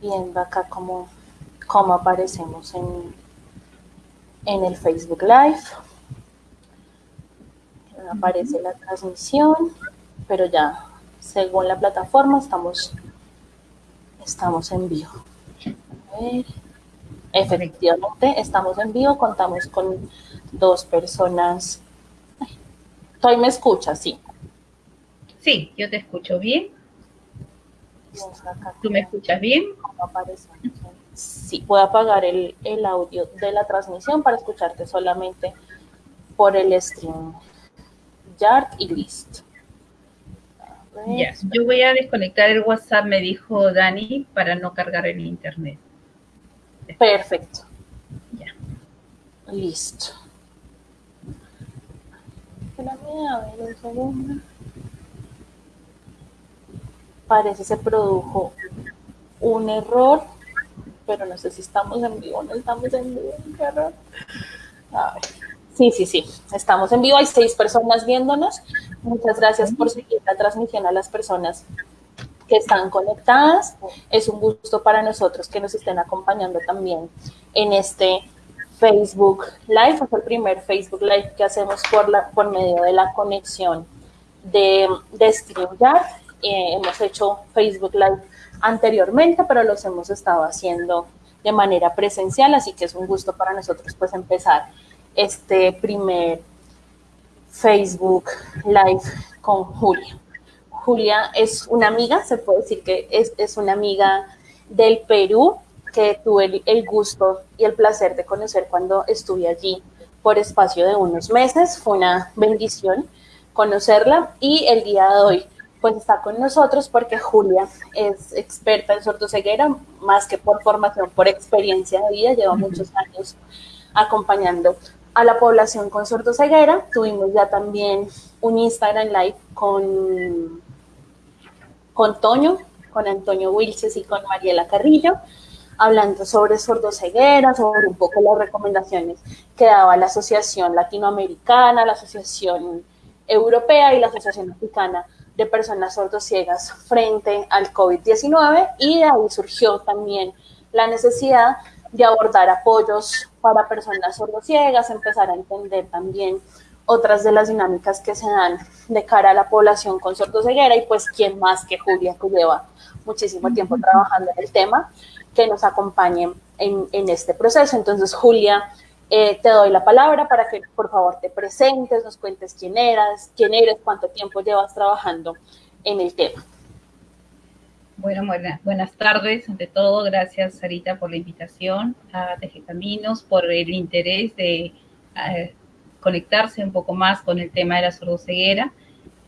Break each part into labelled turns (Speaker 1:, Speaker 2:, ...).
Speaker 1: viendo acá cómo, aparecemos en, en el Facebook Live. Aparece la transmisión, pero ya según la plataforma estamos, estamos en vivo. A ver. Efectivamente, estamos en vivo, contamos con dos personas. Ay, me escucha, sí.
Speaker 2: Sí, yo te escucho bien. ¿Tú me escuchas bien?
Speaker 1: Sí, voy a apagar el, audio de la transmisión para escucharte solamente por el stream. Yard y list.
Speaker 2: yo voy a desconectar el WhatsApp, me dijo Dani, para no cargar el internet.
Speaker 1: Perfecto. Ya. Listo. Parece se produjo un error, pero no sé si estamos en vivo o no estamos en vivo. ¿Qué error? A ver. Sí, sí, sí. Estamos en vivo. Hay seis personas viéndonos. Muchas gracias por seguir la transmisión a las personas que están conectadas. Es un gusto para nosotros que nos estén acompañando también en este Facebook Live. Es el primer Facebook Live que hacemos por, la, por medio de la conexión de, de StreamYard. Eh, hemos hecho Facebook Live anteriormente, pero los hemos estado haciendo de manera presencial, así que es un gusto para nosotros pues empezar este primer Facebook Live con Julia. Julia es una amiga, se puede decir que es, una amiga del Perú, que tuve el, gusto y el placer de conocer cuando estuve allí por espacio de unos meses. Fue una bendición conocerla y el día de hoy pues está con nosotros porque Julia es experta en sordoceguera, más que por formación, por experiencia de vida, lleva muchos años acompañando a la población con sordoceguera. Tuvimos ya también un Instagram Live con con Toño, con Antonio Wilches y con Mariela Carrillo, hablando sobre sordoceguera, sobre un poco las recomendaciones que daba la Asociación Latinoamericana, la Asociación Europea y la Asociación Africana de Personas Sordociegas frente al COVID-19 y de ahí surgió también la necesidad de abordar apoyos para personas sordociegas, empezar a entender también otras de las dinámicas que se dan de cara a la población con sordoceguera y pues quién más que Julia que lleva muchísimo tiempo trabajando en el tema que nos acompañe en, este proceso. Entonces Julia, eh, te doy la palabra para que por favor te presentes, nos cuentes quién eras, quién eres, cuánto tiempo llevas trabajando en el tema.
Speaker 2: Bueno, buenas tardes. Ante todo, gracias Sarita por la invitación a Teje Caminos, por el interés de conectarse un poco más con el tema de la sordoceguera.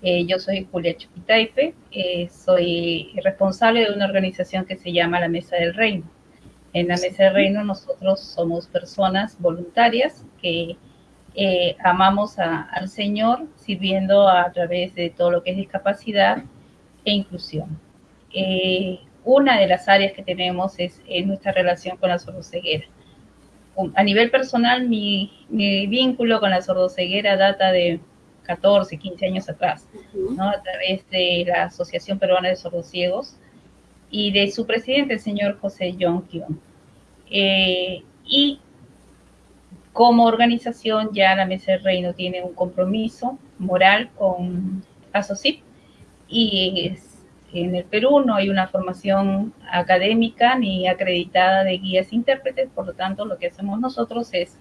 Speaker 2: Eh, yo soy Julia Chupitaipe, eh, soy responsable de una organización que se llama la Mesa del Reino. En la Mesa del Reino nosotros somos personas voluntarias que eh, amamos al Señor sirviendo a través de todo lo que es discapacidad e inclusión. una de las áreas que tenemos es, es nuestra relación con la sordoceguera a nivel personal, mi, vínculo con la sordoceguera data de 14, 15 años atrás, ¿no? a través de la Asociación Peruana de Sordociegos y de su presidente, el señor José John. Eh, y como organización, ya la Mesa del Reino tiene un compromiso moral con ASOCIP y en el Perú no hay una formación académica ni acreditada de guías intérpretes, por lo tanto lo que hacemos nosotros es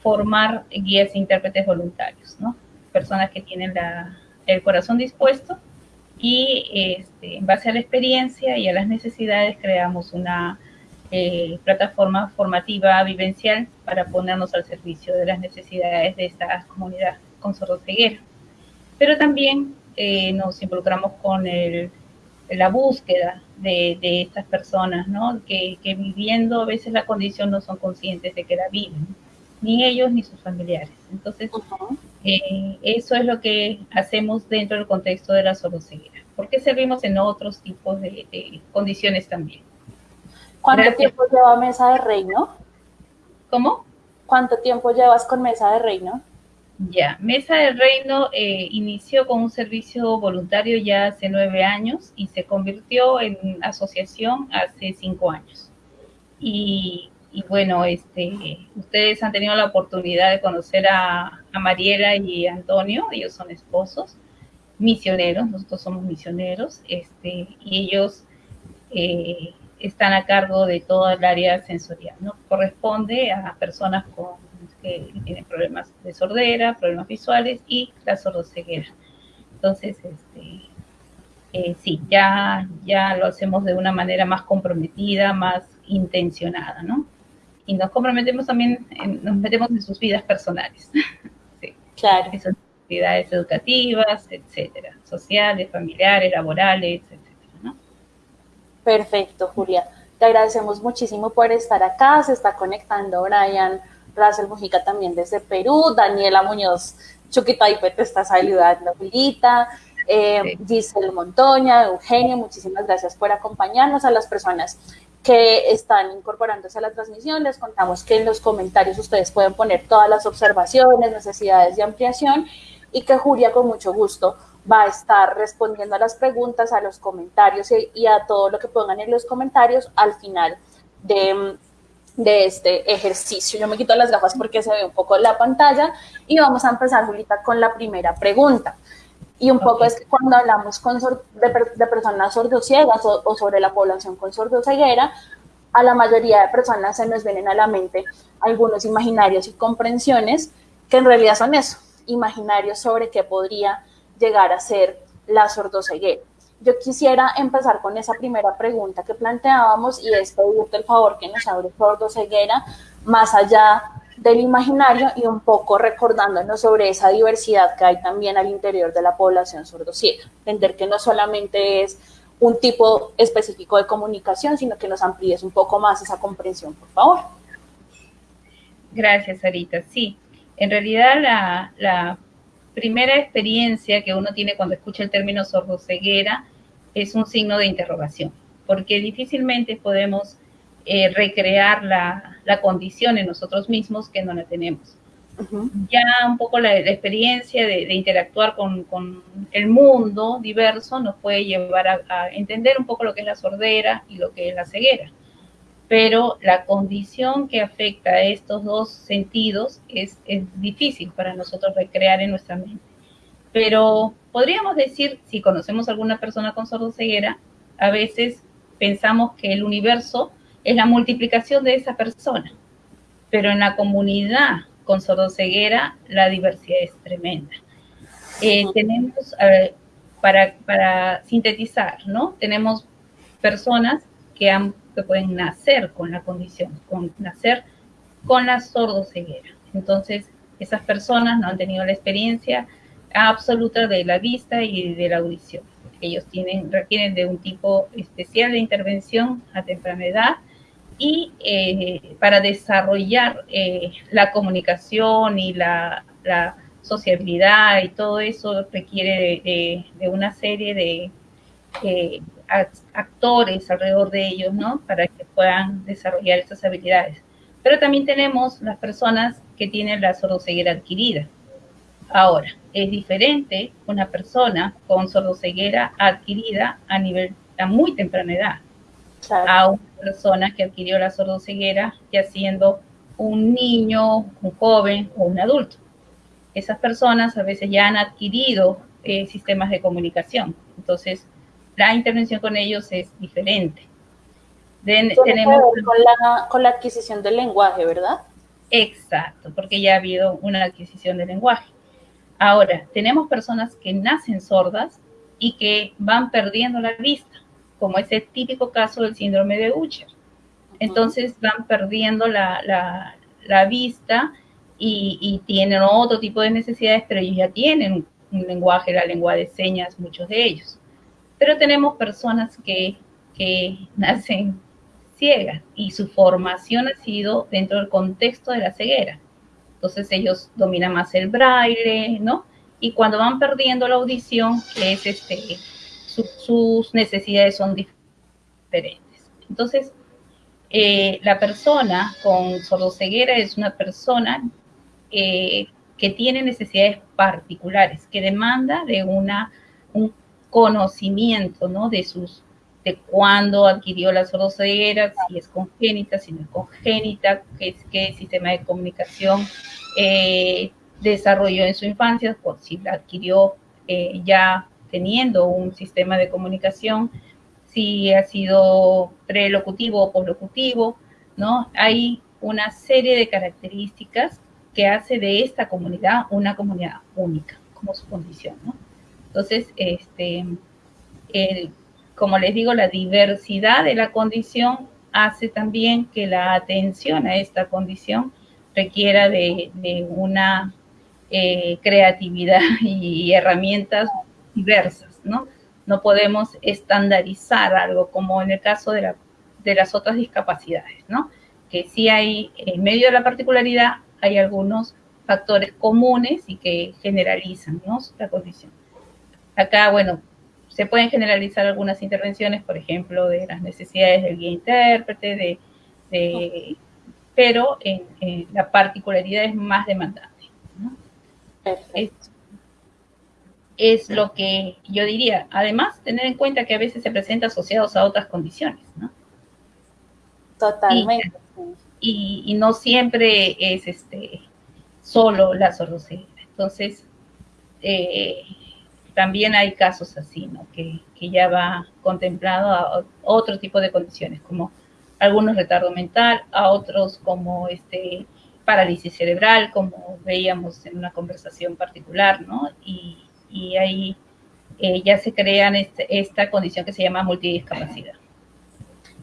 Speaker 2: formar guías intérpretes voluntarios, ¿no? Personas que tienen el corazón dispuesto y este, en base a la experiencia y a las necesidades creamos una eh, plataforma formativa vivencial para ponernos al servicio de las necesidades de esta comunidad con sordoceguera. Pero también eh, nos involucramos con el la búsqueda de, estas personas, ¿no? Que, viviendo a veces la condición no son conscientes de que la viven, ni ellos ni sus familiares. Entonces, eh, eso es lo que hacemos dentro del contexto de la soloceguera. porque servimos en otros tipos de, condiciones también?
Speaker 1: ¿Cuánto tiempo lleva Mesa de Reino?
Speaker 2: ¿Cómo?
Speaker 1: ¿Cuánto tiempo llevas con Mesa de Reino?
Speaker 2: Ya, Mesa del Reino eh, inició con un servicio voluntario ya hace nueve años y se convirtió en asociación hace cinco años. Y, bueno, este, ustedes han tenido la oportunidad de conocer a, Mariela y Antonio, ellos son esposos, misioneros, nosotros somos misioneros, este, y ellos eh, están a cargo de toda el área sensorial, ¿no? Corresponde a personas con que tienen problemas de sordera, problemas visuales y la sordoceguera. Entonces, este, eh, sí, ya, ya lo hacemos de una manera más comprometida, más intencionada, ¿no? Y nos comprometemos también, nos metemos en sus vidas personales.
Speaker 1: sí. Claro.
Speaker 2: En sus actividades educativas, etcétera, sociales, familiares, laborales, etcétera, ¿no?
Speaker 1: Perfecto, Julia. Te agradecemos muchísimo por estar acá. Se está conectando Brian Razel Mujica también desde Perú, Daniela Muñoz Chuquitaipe te está saludando, Julita, eh, Giselle Montoña, Eugenio, muchísimas gracias por acompañarnos a las personas que están incorporándose a la transmisión. Les contamos que en los comentarios ustedes pueden poner todas las observaciones, necesidades de ampliación y que Julia con mucho gusto va a estar respondiendo a las preguntas, a los comentarios y, y a todo lo que pongan en los comentarios al final de de este ejercicio. Yo me quito las gafas porque se ve un poco la pantalla y vamos a empezar, Julita, con la primera pregunta. Y un poco es que cuando hablamos con de, personas sordociegas o, o, sobre la población con sordoceguera, a la mayoría de personas se nos vienen a la mente algunos imaginarios y comprensiones que en realidad son eso, imaginarios sobre qué podría llegar a ser la sordoceguera. Yo quisiera empezar con esa primera pregunta que planteábamos y es pedirte el favor que nos abre sordo ceguera más allá del imaginario y un poco recordándonos sobre esa diversidad que hay también al interior de la población sordociega. Entender que no solamente es un tipo específico de comunicación, sino que nos amplíes un poco más esa comprensión, por favor.
Speaker 2: Gracias, Arita. Sí, en realidad la, la primera experiencia que uno tiene cuando escucha el término sordoceguera es un signo de interrogación, porque difícilmente podemos eh, recrear la, condición en nosotros mismos que no la tenemos. Ya un poco la, experiencia de, interactuar con, el mundo diverso nos puede llevar a, entender un poco lo que es la sordera y lo que es la ceguera. Pero la condición que afecta a estos dos sentidos es, es difícil para nosotros recrear en nuestra mente. Pero podríamos decir, si conocemos a alguna persona con sordoceguera, a veces pensamos que el universo es la multiplicación de esa persona, pero en la comunidad con sordoceguera la diversidad es tremenda. Eh, tenemos, para, para, sintetizar, ¿no? Tenemos personas que, han, que pueden nacer con la condición, con nacer con la sordoceguera. Entonces, esas personas no han tenido la experiencia absoluta de la vista y de la audición. Ellos tienen, requieren de un tipo especial de intervención a temprana edad y eh, para desarrollar eh, la comunicación y la, sociabilidad y todo eso requiere de, una serie de eh, actores alrededor de ellos, ¿no? Para que puedan desarrollar esas habilidades. Pero también tenemos las personas que tienen la sordoceguera adquirida Ahora, es diferente una persona con sordoceguera adquirida a nivel a muy temprana edad a una persona que adquirió la sordoceguera ya siendo un niño, un joven o un adulto. Esas personas a veces ya han adquirido eh, sistemas de comunicación, entonces la intervención con ellos es diferente.
Speaker 1: tenemos con la, con la adquisición del lenguaje, ¿verdad?
Speaker 2: Exacto, porque ya ha habido una adquisición del lenguaje. Ahora, tenemos personas que nacen sordas y que van perdiendo la vista, como ese típico caso del síndrome de Usher. Entonces van perdiendo la, vista y, tienen otro tipo de necesidades, pero ellos ya tienen un lenguaje, la lengua de señas, muchos de ellos. Pero tenemos personas que, que nacen ciegas y su formación ha sido dentro del contexto de la ceguera. Entonces ellos dominan más el braille, ¿no? Y cuando van perdiendo la audición, es este, sus necesidades son diferentes. Entonces, eh, la persona con sordoceguera es una persona eh, que tiene necesidades particulares, que demanda de una, un conocimiento, ¿no? De sus, de cuándo adquirió la sordoceguera, si es congénita, si no es congénita, qué, qué sistema de comunicación eh, desarrolló en su infancia, si la adquirió ya teniendo un sistema de comunicación, si ha sido prelocutivo o poslocutivo, ¿no? Hay una serie de características que hace de esta comunidad una comunidad única, como su condición, ¿no? Entonces, este, como les digo, la diversidad de la condición hace también que la atención a esta condición requiera de, una eh, creatividad y herramientas diversas, ¿no? No podemos estandarizar algo como en el caso de, la, de las otras discapacidades, ¿no? Que sí hay, en medio de la particularidad, hay algunos factores comunes y que generalizan, ¿no? La condición. Acá, bueno, se pueden generalizar algunas intervenciones, por ejemplo, de las necesidades del guía intérprete, de, pero en, la particularidad es más demandante. ¿no? Es, lo que yo diría. Además, tener en cuenta que a veces se presenta asociados a otras condiciones, ¿no?
Speaker 1: Totalmente.
Speaker 2: Y, y, no siempre es este solo la sordoceguera. Entonces, eh, también hay casos así, ¿no? Que, que, ya va contemplado a otro tipo de condiciones, como algunos retardo mental, a otros como este parálisis cerebral, como veíamos en una conversación particular, ¿no? Y, y ahí eh, ya se crean este, esta condición que se llama multidiscapacidad.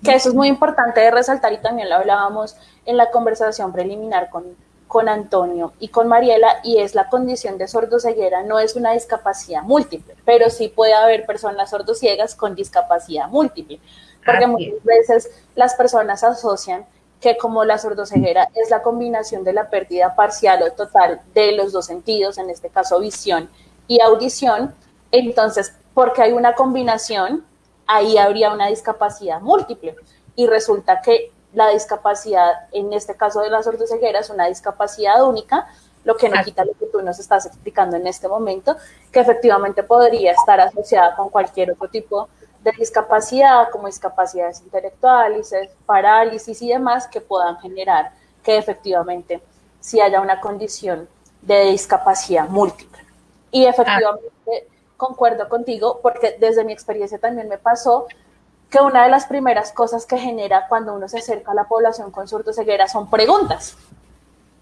Speaker 1: Que eso es muy importante de resaltar y también lo hablábamos en la conversación preliminar con, con Antonio y con Mariela, y es la condición de sordoceguera, no es una discapacidad múltiple, pero sí puede haber personas sordociegas con discapacidad múltiple, porque muchas veces las personas asocian que como la sordoceguera es la combinación de la pérdida parcial o total de los dos sentidos, en este caso visión y audición, entonces, porque hay una combinación, ahí habría una discapacidad múltiple. Y resulta que la discapacidad, en este caso de la sordoceguera, es una discapacidad única, lo que no quita lo que tú nos estás explicando en este momento, que efectivamente podría estar asociada con cualquier otro tipo de discapacidad, como discapacidades intelectuales, parálisis y demás, que puedan generar que efectivamente si haya una condición de discapacidad múltiple. Y efectivamente concuerdo contigo, porque desde mi experiencia también me pasó que una de las primeras cosas que genera cuando uno se acerca a la población con ceguera son preguntas.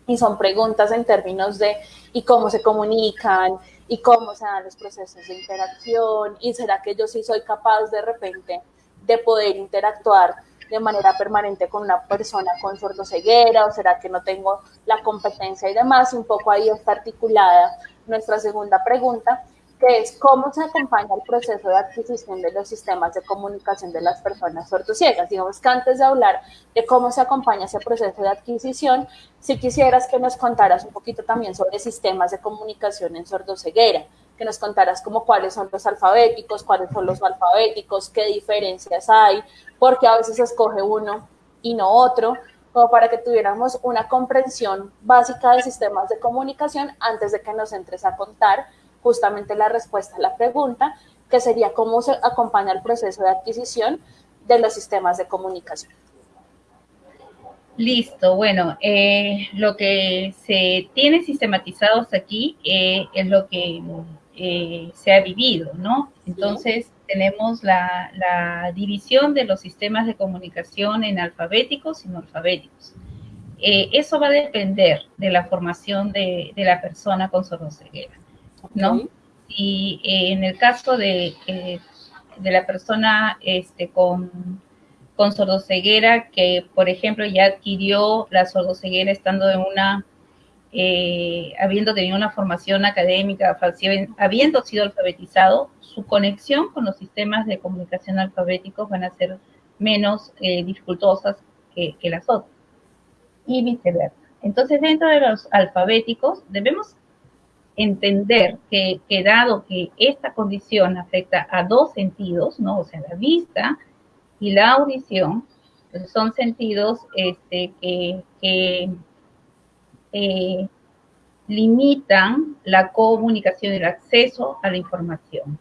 Speaker 1: Y son preguntas en términos de y cómo se comunican, y cómo se dan los procesos de interacción, y será que yo sí soy capaz de repente de poder interactuar de manera permanente con una persona con sordoceguera, o será que no tengo la competencia y demás, un poco ahí está articulada nuestra segunda pregunta, que es cómo se acompaña el proceso de adquisición de los sistemas de comunicación de las personas sordociegas. Digamos que antes de hablar de cómo se acompaña ese proceso de adquisición, si quisieras que nos contaras un poquito también sobre sistemas de comunicación en sordoceguera, que nos contaras como cuáles son los alfabéticos, cuáles son los alfabéticos, qué diferencias hay, porque a veces escoge uno y no otro, como para que tuviéramos una comprensión básica de sistemas de comunicación antes de que nos entres a contar justamente la respuesta a la pregunta, que sería cómo se acompaña el proceso de adquisición de los sistemas de comunicación.
Speaker 2: Listo, bueno, eh, lo que se tiene sistematizado hasta aquí eh, es lo que eh, se ha vivido, ¿no? Entonces, tenemos la, división de los sistemas de comunicación en alfabéticos y no alfabéticos. eso va a depender de la formación de, de la persona con sordoceguera. ¿no? Y eh, en el caso de, eh, de la persona este, con, con sordoceguera, que por ejemplo ya adquirió la sordoceguera estando en una, eh, habiendo tenido una formación académica, habiendo sido alfabetizado, su conexión con los sistemas de comunicación alfabéticos van a ser menos dificultosas que, que las otras. Y viceversa. Entonces, dentro de los alfabéticos, debemos entender que, dado que esta condición afecta a dos sentidos, ¿no? O sea, la vista y la audición, pues son sentidos este, que, eh, limitan la comunicación y el acceso a la información.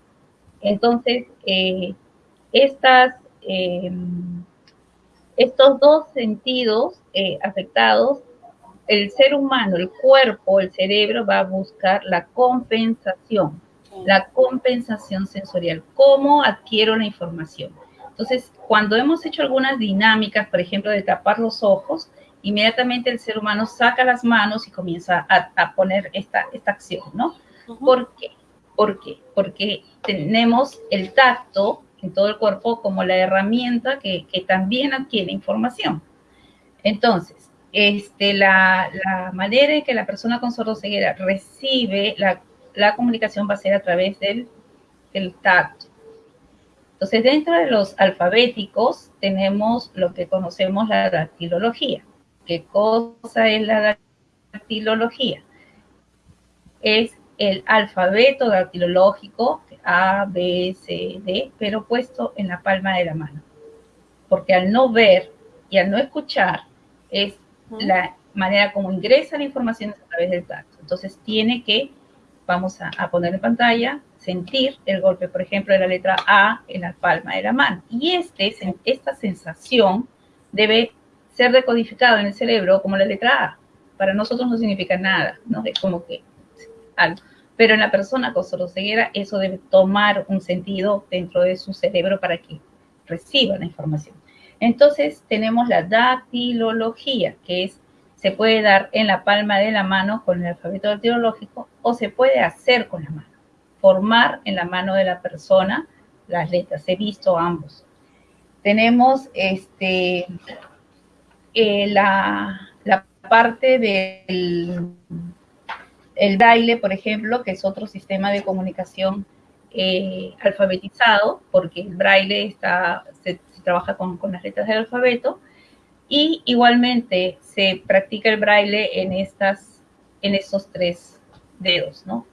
Speaker 2: Entonces, eh, estas, em, estos dos sentidos eh, afectados, el ser humano, el cuerpo, el cerebro va a buscar la compensación, la compensación sensorial, cómo adquiero la información. Entonces, cuando hemos hecho algunas dinámicas, por ejemplo, de tapar los ojos, inmediatamente el ser humano saca las manos y comienza a, poner esta, esta acción, ¿no? ¿Por qué? ¿Por qué? Porque tenemos el tacto en todo el cuerpo como la herramienta que, también adquiere información. Entonces, este, la, manera en que la persona con sordoceguera recibe la, comunicación va a ser a través del, del tacto. Entonces, dentro de los alfabéticos tenemos lo que conocemos la dactilología. ¿Qué cosa es la dactilología? Es el alfabeto dactilológico A, B, C, D, pero puesto en la palma de la mano. Porque al no ver y al no escuchar es la manera como ingresa la información a través del tacto. Entonces tiene que, vamos a, poner en pantalla, sentir el golpe, por ejemplo, de la letra A en la palma de la mano. Y este, esta sensación debe ser decodificado en el cerebro como la letra A. Para nosotros no significa nada, ¿no? Es como que algo. Pero en la persona con soroceguera eso debe tomar un sentido dentro de su cerebro para que reciba la información. Entonces tenemos la dactilología, que es, se puede dar en la palma de la mano con el alfabeto dactilológico o se puede hacer con la mano, formar en la mano de la persona las letras. He visto ambos. Tenemos este, eh, la, parte del el braille, por ejemplo, que es otro sistema de comunicación eh, alfabetizado, porque el braille está, se, trabaja con, las letras del alfabeto, y igualmente se practica el braille en, estas, en estos tres dedos, ¿no?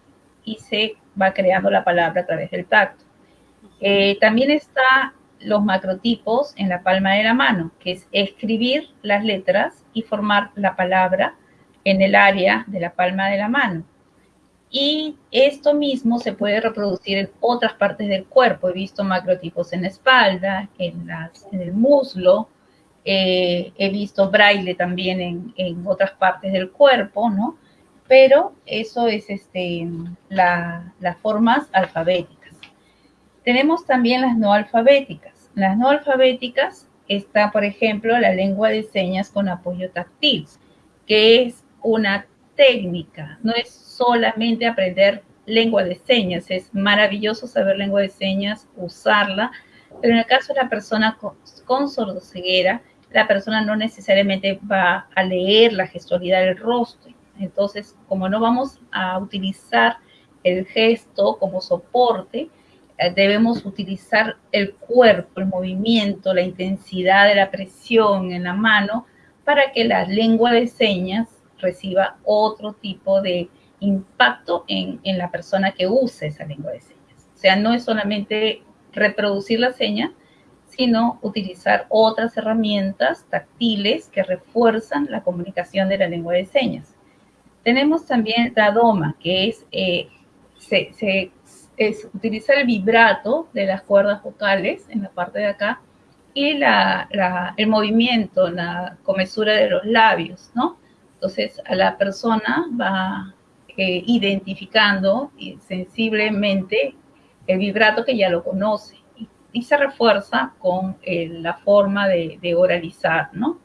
Speaker 2: Y se va creando la palabra a través del tacto. Eh, también está los macrotipos en la palma de la mano, que es escribir las letras y formar la palabra en el área de la palma de la mano. Y esto mismo se puede reproducir en otras partes del cuerpo. He visto macrotipos en la espalda, en, el muslo, eh, he visto braille también en, otras partes del cuerpo, ¿no? Pero eso es este, las formas alfabéticas. Tenemos también las no alfabéticas. Las no alfabéticas está, por ejemplo, la lengua de señas con apoyo táctil, que es una técnica, no es solamente aprender lengua de señas, es maravilloso saber lengua de señas, usarla, pero en el caso de la persona con, con sordoceguera, la persona no necesariamente va a leer la gestualidad del rostro. Entonces, como no vamos a utilizar el gesto como soporte, debemos utilizar el cuerpo, el movimiento, la intensidad de la presión en la mano para que la lengua de señas reciba otro tipo de impacto en, la persona que use esa lengua de señas. O sea, no es solamente reproducir la seña, sino utilizar otras herramientas táctiles que refuerzan la comunicación de la lengua de señas. Tenemos también la DOMA, que es, eh, se, es utilizar el vibrato de las cuerdas vocales en la parte de acá y el movimiento, la comesura de los labios, ¿no? Entonces, a la persona va eh, identificando sensiblemente el vibrato que ya lo conoce y, se refuerza con eh, la forma de, oralizar, ¿no?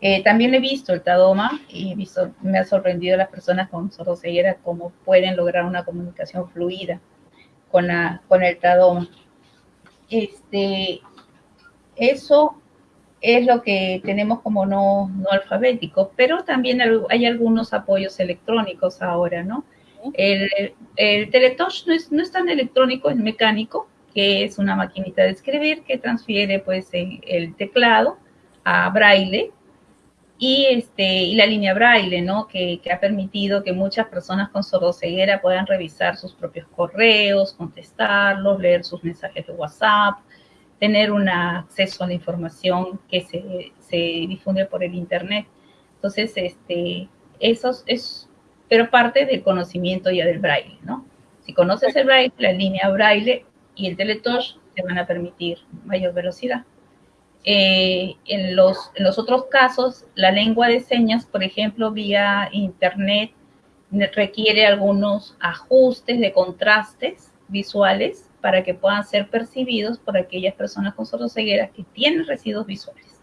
Speaker 2: Eh, también he visto el Tadoma y visto, me ha sorprendido las personas con sordoceguera cómo pueden lograr una comunicación fluida con, la, con el Tadoma. Este, eso es lo que tenemos como no, no alfabético, pero también hay algunos apoyos electrónicos ahora, ¿no? El, el Teletouch no es, no es tan electrónico, es mecánico, que es una maquinita de escribir que transfiere pues el teclado a braille y, este, y la línea braille, ¿no? Que, ha permitido que muchas personas con sordoceguera puedan revisar sus propios correos, contestarlos, leer sus mensajes de WhatsApp, tener un acceso a la información que se, se difunde por el Internet. Entonces, este, eso es pero parte del conocimiento ya del braille, ¿no? Si conoces el braille, la línea braille y el teletouch te van a permitir mayor velocidad. Eh, en, los, en los otros casos, la lengua de señas, por ejemplo, vía internet, requiere algunos ajustes de contrastes visuales para que puedan ser percibidos por aquellas personas con sordoceguera que tienen residuos visuales,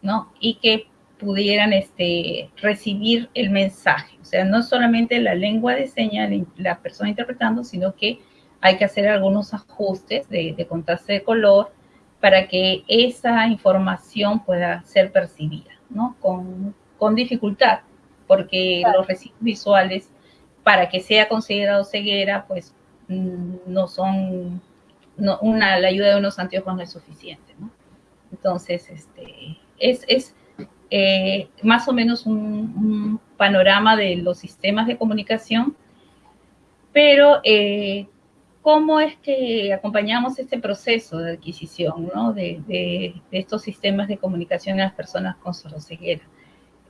Speaker 2: ¿no? Y que pudieran este, recibir el mensaje. O sea, no solamente la lengua de señas, la persona interpretando, sino que hay que hacer algunos ajustes de, de contraste de color para que esa información pueda ser percibida, ¿no? Con, con dificultad, porque los residuos visuales, para que sea considerado ceguera, pues mm, no son, no, una, la ayuda de unos anteojos no es suficiente, ¿no? Entonces, este, es, es eh, más o menos un, panorama de los sistemas de comunicación, pero eh, ¿cómo es que acompañamos este proceso de adquisición ¿no? de, de, estos sistemas de comunicación a las personas con sordoceguera?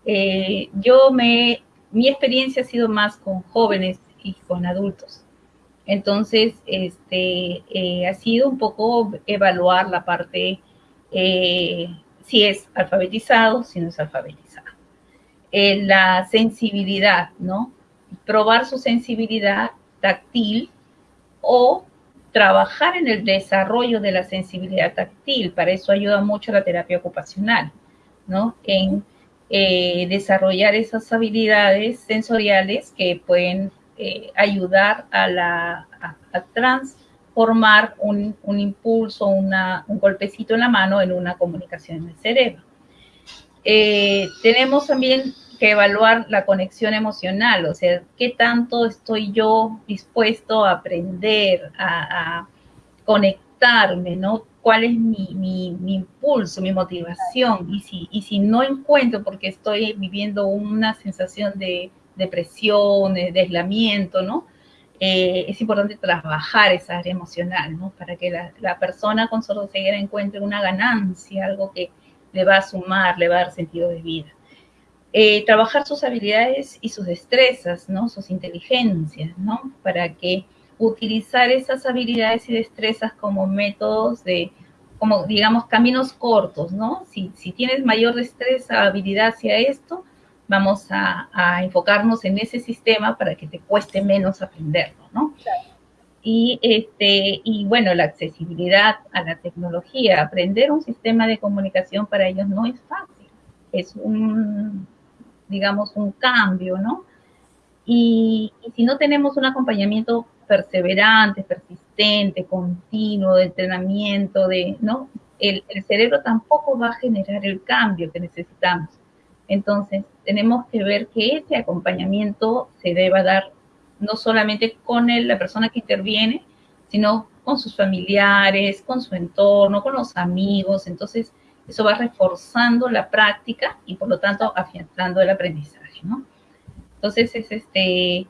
Speaker 2: Eh, yo me, mi experiencia ha sido más con jóvenes y con adultos. Entonces, este, eh, ha sido un poco evaluar la parte eh, si es alfabetizado, si no es alfabetizado. Eh, la sensibilidad, ¿no? Probar su sensibilidad táctil o trabajar en el desarrollo de la sensibilidad táctil. Para eso ayuda mucho la terapia ocupacional, ¿no? En eh, desarrollar esas habilidades sensoriales que pueden eh, ayudar a, la, a, a trans formar un, un impulso, una, un golpecito en la mano en una comunicación en el cerebro. Eh, tenemos también que evaluar la conexión emocional, o sea, qué tanto estoy yo dispuesto a aprender, a, conectarme, ¿no? ¿Cuál es mi, impulso, mi motivación? Y si, y si no encuentro, porque estoy viviendo una sensación de depresión, de aislamiento, ¿no? eh, es importante trabajar esa área emocional, ¿no? Para que la, la persona con sordoceguera encuentre una ganancia, algo que le va a sumar, le va a dar sentido de vida. Eh, trabajar sus habilidades y sus destrezas, ¿no? Sus inteligencias, ¿no? Para que utilizar esas habilidades y destrezas como métodos de, como digamos, caminos cortos, ¿no? Si, si tienes mayor destreza, habilidad hacia esto, vamos a, a, enfocarnos en ese sistema para que te cueste menos aprenderlo, ¿no? Claro. Y, este, y bueno, la accesibilidad a la tecnología, aprender un sistema de comunicación para ellos no es fácil, es un, digamos, un cambio, ¿no? Y, y si no tenemos un acompañamiento perseverante, persistente, continuo, de entrenamiento, de, ¿no? El, el cerebro tampoco va a generar el cambio que necesitamos. Entonces, tenemos que ver que ese acompañamiento se deba dar no solamente con el, la persona que interviene, sino con sus familiares, con su entorno, con los amigos. Entonces, eso va reforzando la práctica y por lo tanto afianzando el aprendizaje, ¿no? Entonces, es este,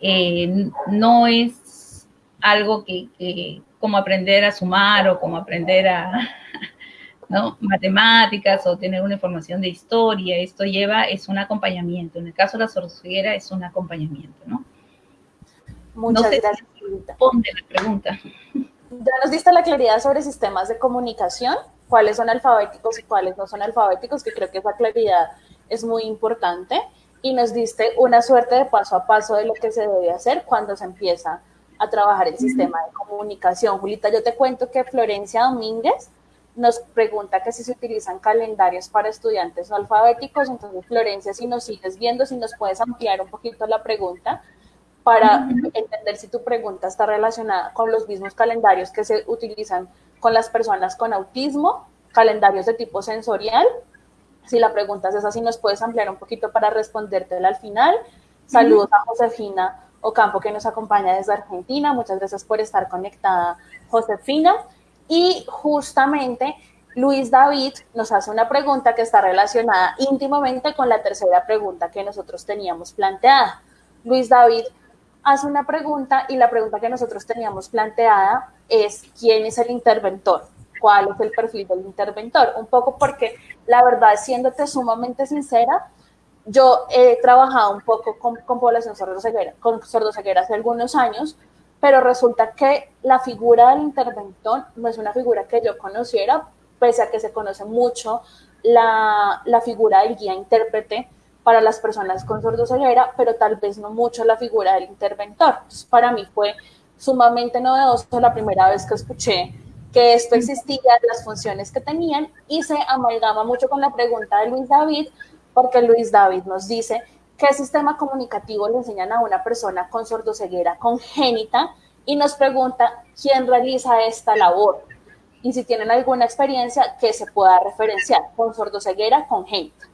Speaker 2: eh, no es algo que, que, como aprender a sumar o como aprender a, ¿no? matemáticas o tener una información de historia. Esto lleva, es un acompañamiento. En el caso de la sordoceguera es un acompañamiento, ¿no?
Speaker 1: Muchas
Speaker 2: no sé
Speaker 1: gracias.
Speaker 2: Si responde la pregunta.
Speaker 1: Ya nos diste la claridad sobre sistemas de comunicación, cuáles son alfabéticos y cuáles no son alfabéticos, que creo que esa claridad es muy importante. Y nos diste una suerte de paso a paso de lo que se debe hacer cuando se empieza a trabajar el sistema de comunicación. Julita, yo te cuento que Florencia Domínguez nos pregunta que si se utilizan calendarios para estudiantes alfabéticos. Entonces, Florencia, si nos sigues viendo, si nos puedes ampliar un poquito la pregunta para entender si tu pregunta está relacionada con los mismos calendarios que se utilizan con las personas con autismo, calendarios de tipo sensorial. Si la pregunta es esa, si nos puedes ampliar un poquito para respondértela al final. Saludos a Josefina Ocampo que nos acompaña desde Argentina. Muchas gracias por estar conectada, Josefina. Y justamente Luis David nos hace una pregunta que está relacionada íntimamente con la tercera pregunta que nosotros teníamos planteada. Luis David hace una pregunta y la pregunta que nosotros teníamos planteada es ¿quién es el interventor? ¿Cuál es el perfil del interventor? Un poco porque la verdad, siéndote sumamente sincera, yo he trabajado un poco con, con población sordoceguera, con sordoceguera hace algunos años, pero resulta que la figura del interventor no es una figura que yo conociera, pese a que se conoce mucho la, la figura del guía intérprete para las personas con sordoceguera, pero tal vez no mucho la figura del interventor. Entonces, para mí fue sumamente novedoso la primera vez que escuché que esto existía, las funciones que tenían, y se amalgama mucho con la pregunta de Luis David, porque Luis David nos dice, ¿qué sistema comunicativo le enseñan a una persona con sordoceguera congénita? Y nos pregunta, ¿quién realiza esta labor? Y si tienen alguna experiencia que se pueda referenciar con sordoceguera congénita.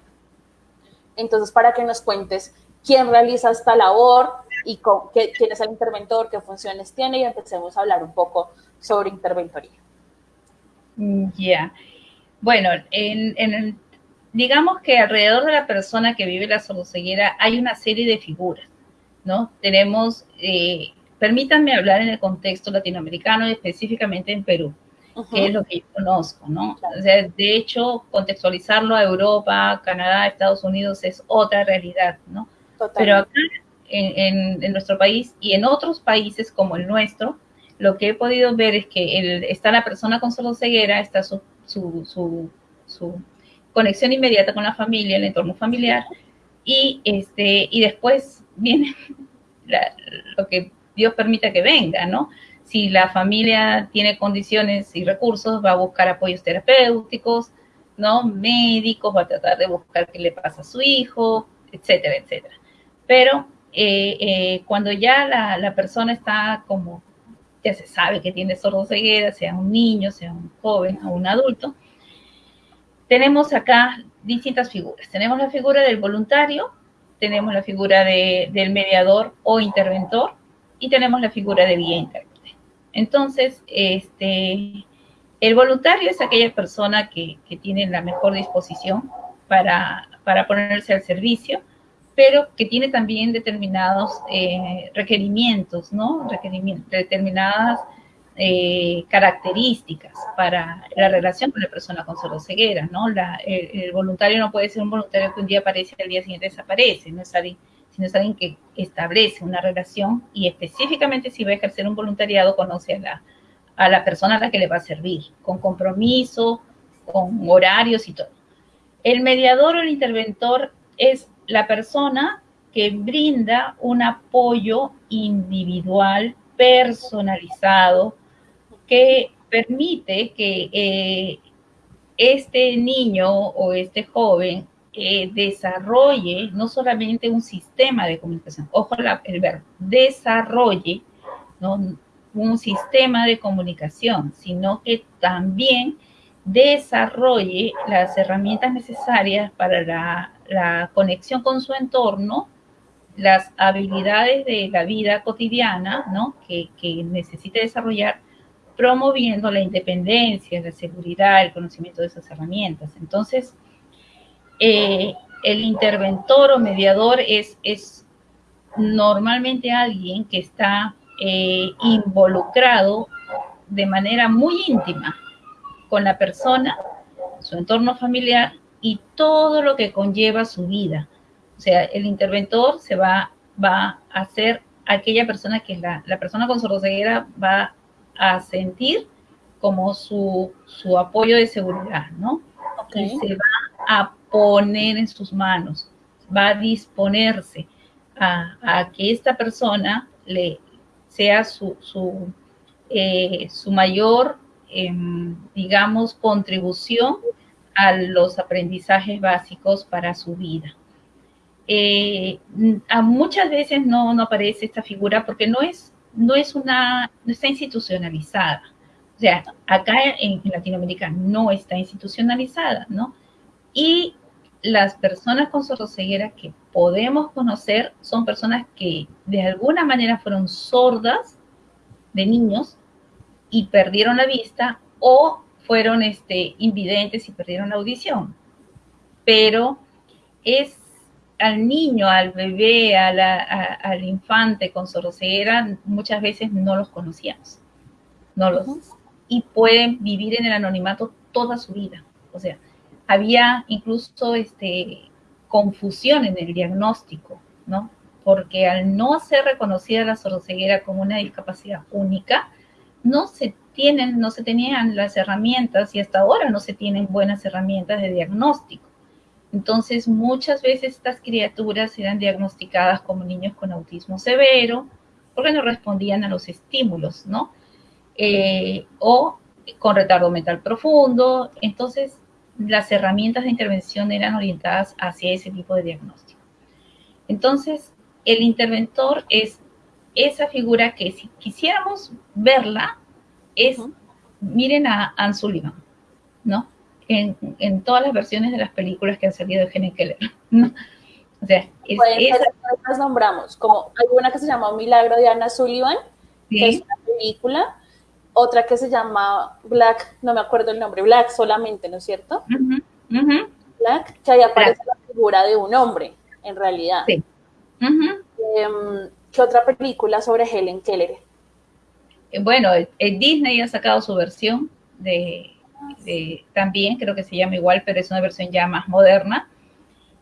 Speaker 1: Entonces, para que nos cuentes quién realiza esta labor y qué, quién es el interventor, qué funciones tiene y empecemos a hablar un poco sobre interventoría.
Speaker 2: Ya. Bueno, en, digamos que alrededor de la persona que vive la sordoceguera hay una serie de figuras, ¿no? Tenemos, eh, permítanme hablar en el contexto latinoamericano y específicamente en Perú, que es lo que yo conozco, ¿no? O sea, de hecho, contextualizarlo a Europa, Canadá, Estados Unidos es otra realidad, ¿no? Pero acá en, en, nuestro país y en otros países como el nuestro, lo que he podido ver es que el, está la persona con ceguera, está su, su, su, su, conexión inmediata con la familia, el entorno familiar, y, este, y después viene lo que Dios permita que venga, ¿no? Si la familia tiene condiciones y recursos, va a buscar apoyos terapéuticos, ¿no? Médicos, va a tratar de buscar qué le pasa a su hijo, etcétera, etcétera. Pero eh, eh, cuando ya la, persona está como ya se sabe que tiene sordoceguera, sea un niño, sea un joven o un adulto, tenemos acá distintas figuras. Tenemos la figura del voluntario, tenemos la figura de, del mediador o interventor y tenemos la figura del guía intérprete. Entonces, este, el voluntario es aquella persona que, que tiene la mejor disposición para, para ponerse al servicio pero que tiene también determinados eh, requerimientos, ¿no? Requerimientos, determinadas eh, características para la relación con la persona con ceguera, ¿no? La, el, voluntario no puede ser un voluntario que un día aparece y al día siguiente desaparece, no es alguien, sino es alguien que establece una relación y específicamente si va a ejercer un voluntariado conoce a la, a la persona a la que le va a servir, con compromiso, con horarios y todo. El mediador o el interventor es la persona que brinda un apoyo individual, personalizado, que permite que eh, este niño o este joven eh, desarrolle no solamente un sistema de comunicación, ojo el verbo, desarrolle un sistema de comunicación, sino que también desarrolle las herramientas necesarias para la la conexión con su entorno, las habilidades de la vida cotidiana, ¿no? Que, que necesita desarrollar, promoviendo la independencia, la seguridad, el conocimiento de esas herramientas. Entonces, eh, el interventor o mediador es, es normalmente alguien que está eh, involucrado de manera muy íntima con la persona, su entorno familiar y todo lo que conlleva su vida. O sea, el interventor se va, va a hacer aquella persona que la, la persona con sordoceguera va a sentir como su, su apoyo de seguridad, ¿no? Y se va a poner en sus manos, va a disponerse a, que esta persona le sea su, su, eh, mayor, eh, digamos, contribución a los aprendizajes básicos para su vida. Eh, a muchas veces no, no, aparece esta figura porque no es, no es una, no está institucionalizada. O sea, acá en, Latinoamérica no está institucionalizada, ¿no? Y las personas con sordoceguera que podemos conocer son personas que de alguna manera fueron sordas de niños y perdieron la vista o fueron este, invidentes y perdieron la audición. Pero es al niño, al bebé, al infante con sordoceguera, muchas veces no los conocíamos. No los, Y pueden vivir en el anonimato toda su vida. O sea, había incluso este, confusión en el diagnóstico, ¿no? Porque al no ser reconocida la sordoceguera como una discapacidad única, no se tienen, no se tenían las herramientas y hasta ahora no se tienen buenas herramientas de diagnóstico. Entonces, muchas veces estas criaturas eran diagnosticadas como niños con autismo severo, porque no respondían a los estímulos, ¿no? Eh, o con retardo mental profundo. Entonces, las herramientas de intervención eran orientadas hacia ese tipo de diagnóstico. Entonces, el interventor es esa figura que si quisiéramos verla, es, miren a Anne Sullivan, ¿no? En, todas las versiones de las películas que han salido de Helen Keller, ¿no?
Speaker 1: O sea, es, las nombramos, como hay una que se llama Milagro de Anna Sullivan, que es una película, otra que se llama Black, no me acuerdo el nombre, Black solamente, ¿no es cierto? Black, que ahí aparece la figura de un hombre, en realidad. Sí. Em, ¿Qué otra película sobre Helen Keller?
Speaker 2: Eh, bueno, Disney ha sacado su versión de, también, creo que se llama igual, pero es una versión ya más moderna.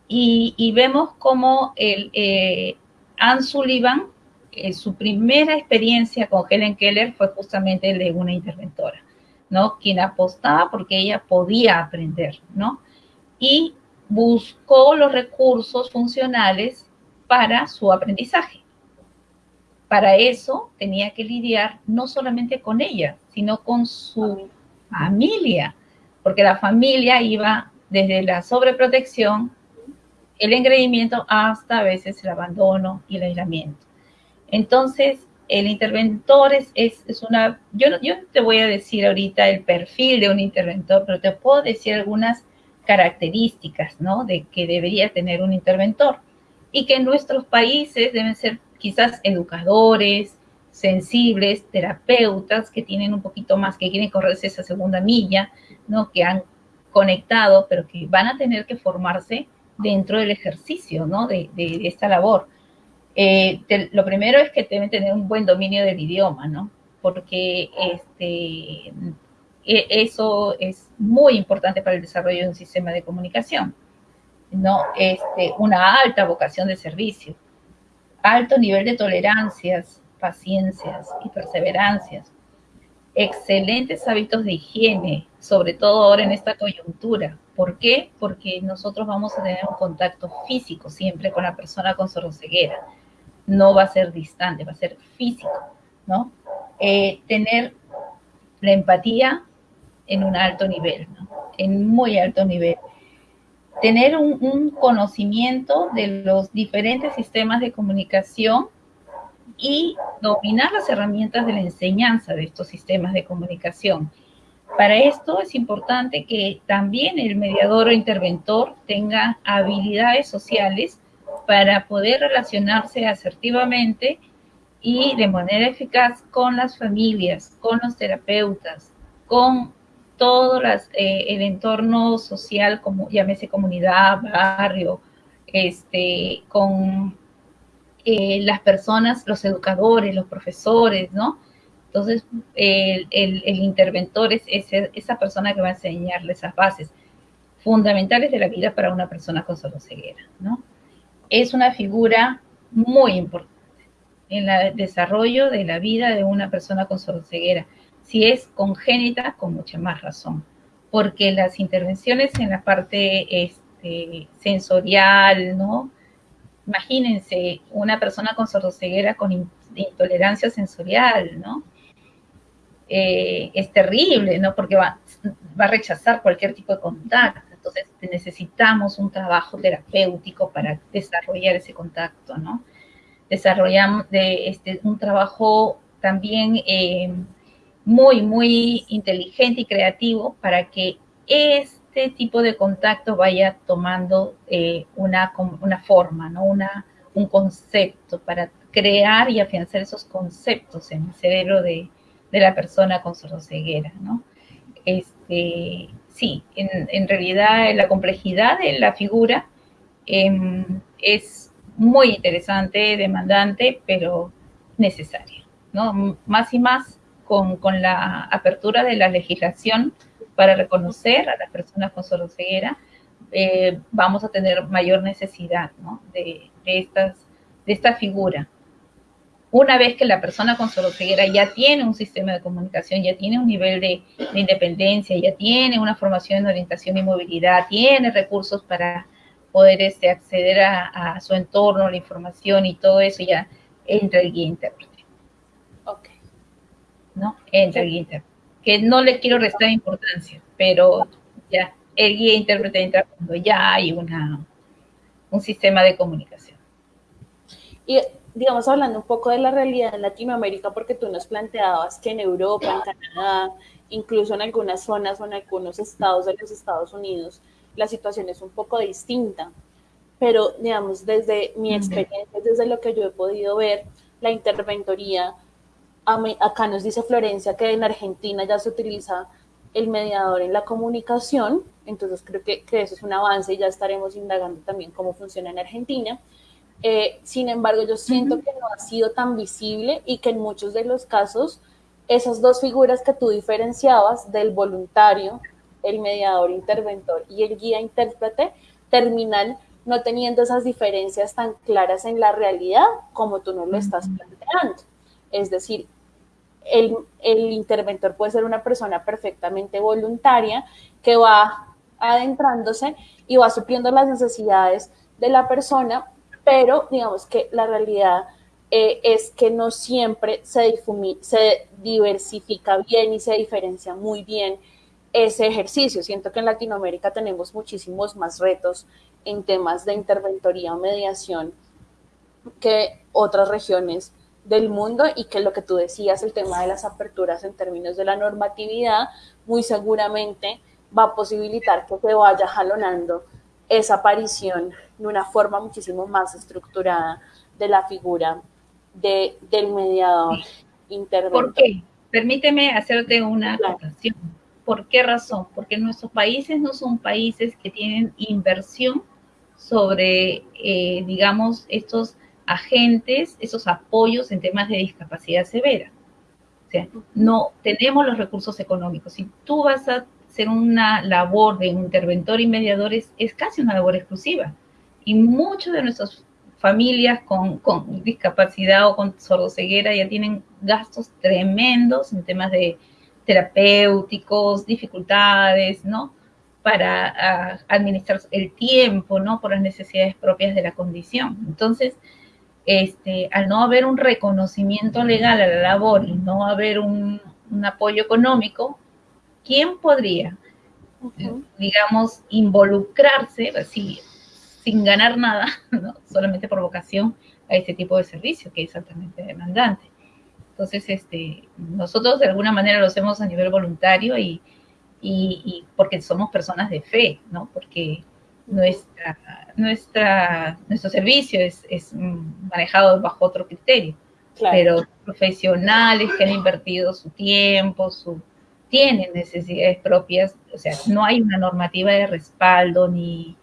Speaker 2: Y, vemos cómo el, eh, Anne Sullivan, eh, su primera experiencia con Helen Keller fue justamente de una interventora, ¿no? Quien apostaba porque ella podía aprender, ¿no? Y buscó los recursos funcionales para su aprendizaje. Para eso tenía que lidiar no solamente con ella, sino con su familia, porque la familia iba desde la sobreprotección, el engreimiento, hasta a veces el abandono y el aislamiento. Entonces, el interventor es, es, una, yo, yo te voy a decir ahorita el perfil de un interventor, pero te puedo decir algunas características, ¿no? De que debería tener un interventor y que en nuestros países deben ser quizás educadores, sensibles, terapeutas que tienen un poquito más, que quieren correrse esa segunda milla, ¿no? Que han conectado, pero que van a tener que formarse dentro del ejercicio, ¿no? De, esta labor. Eh, lo primero es que deben tener un buen dominio del idioma, ¿no? Porque este, e, eso es muy importante para el desarrollo de un sistema de comunicación. ¿no? Este, una alta vocación de servicio, alto nivel de tolerancias, paciencias y perseverancias, excelentes hábitos de higiene, sobre todo ahora en esta coyuntura. ¿Por qué? Porque nosotros vamos a tener un contacto físico siempre con la persona con sordoceguera. No va a ser distante, va a ser físico, ¿no? Eh, tener la empatía en un alto nivel, ¿no? En muy alto nivel tener un, conocimiento de los diferentes sistemas de comunicación y dominar las herramientas de la enseñanza de estos sistemas de comunicación. Para esto es importante que también el mediador o interventor tenga habilidades sociales para poder relacionarse asertivamente y de manera eficaz con las familias, con los terapeutas, con todo eh, el entorno social, como llámese comunidad, barrio, este, con eh, las personas, los educadores, los profesores, ¿no? Entonces, el, interventor es esa persona que va a enseñarle esas bases fundamentales de la vida para una persona con ceguera, ¿no? Es una figura muy importante en el desarrollo de la vida de una persona con ceguera. Si es congénita, con mucha más razón, porque las intervenciones en la parte este, sensorial, ¿no? Imagínense una persona con sordoceguera con intolerancia sensorial, ¿no? Eh, es terrible, ¿no? Porque va, va, a rechazar cualquier tipo de contacto. Entonces necesitamos un trabajo terapéutico para desarrollar ese contacto, ¿no? Desarrollamos de, este, un trabajo también eh, muy, muy inteligente y creativo para que este tipo de contacto vaya tomando eh, una, una, forma, ¿no? Una, un concepto para crear y afianzar esos conceptos en el cerebro de, la persona con sordoceguera, ¿no? Este, sí, en, realidad la complejidad de la figura em, es muy interesante, demandante, pero necesaria, ¿no? Más y más con, la apertura de la legislación para reconocer a las personas con soroceguera, eh, vamos a tener mayor necesidad de, estas, de esta figura. Una vez que la persona con sordocieguera ya tiene un sistema de comunicación, ya tiene un nivel de, independencia, ya tiene una formación en orientación y movilidad, tiene recursos para poder este, acceder a, su entorno, la información y todo eso, ya entra el guía intérprete. Ok. ¿No? Entra el guía intérprete. Que no le quiero restar importancia, pero ya el guía intérprete entra cuando ya hay una, un sistema de comunicación.
Speaker 1: Y digamos, hablando un poco de la realidad en Latinoamérica, porque tú nos planteabas que en Europa, en Canadá, incluso en algunas zonas o en algunos estados de los Estados Unidos, la situación es un poco distinta. Pero, digamos, desde mi experiencia, desde lo que yo he podido ver, la interventoría, acá nos dice Florencia que en Argentina ya se utiliza el mediador en la comunicación, entonces creo que, eso es un avance y ya estaremos indagando también cómo funciona en Argentina. Eh, sin embargo, yo siento que no ha sido tan visible y que en muchos de los casos esas dos figuras que tú diferenciabas del voluntario, el mediador interventor y el guía intérprete, terminan no teniendo esas diferencias tan claras en la realidad como tú no lo estás planteando. Es decir, el, interventor puede ser una persona perfectamente voluntaria que va adentrándose y va supliendo las necesidades de la persona, pero digamos que la realidad eh, es que no siempre se, se diversifica bien y se diferencia muy bien ese ejercicio. Siento que en Latinoamérica tenemos muchísimos más retos en temas de interventoría o mediación que otras regiones del mundo y que lo que tú decías, el tema de las aperturas en términos de la normatividad, muy seguramente va a posibilitar que se vaya jalonando esa aparición de una forma muchísimo más estructurada de la figura de, del mediador interventor.
Speaker 2: ¿Por qué? Permíteme hacerte una acotación. ¿Por qué razón? Porque nuestros países no son países que tienen inversión sobre, eh, digamos, estos agentes, esos apoyos en temas de discapacidad severa. O sea, no tenemos los recursos económicos. Si tú vas a hacer una labor de interventor y mediador, es, casi una labor exclusiva. Y muchas de nuestras familias con, con discapacidad o con sordoceguera ya tienen gastos tremendos en temas de terapéuticos, dificultades, ¿no? Para ah, administrar el tiempo, ¿no? Por las necesidades propias de la condición. Entonces, este, al no haber un reconocimiento legal a la labor y no haber un, apoyo económico, ¿quién podría, digamos, involucrarse así, sin ganar nada, solamente por vocación a este tipo de servicio que es altamente demandante? Entonces, este, nosotros de alguna manera lo hacemos a nivel voluntario y, y porque somos personas de fe, ¿no? Porque nuestra, nuestra, nuestro servicio es, es manejado bajo otro criterio. Pero profesionales que han invertido su tiempo, su, tienen necesidades propias, o sea, no hay una normativa de respaldo, ni,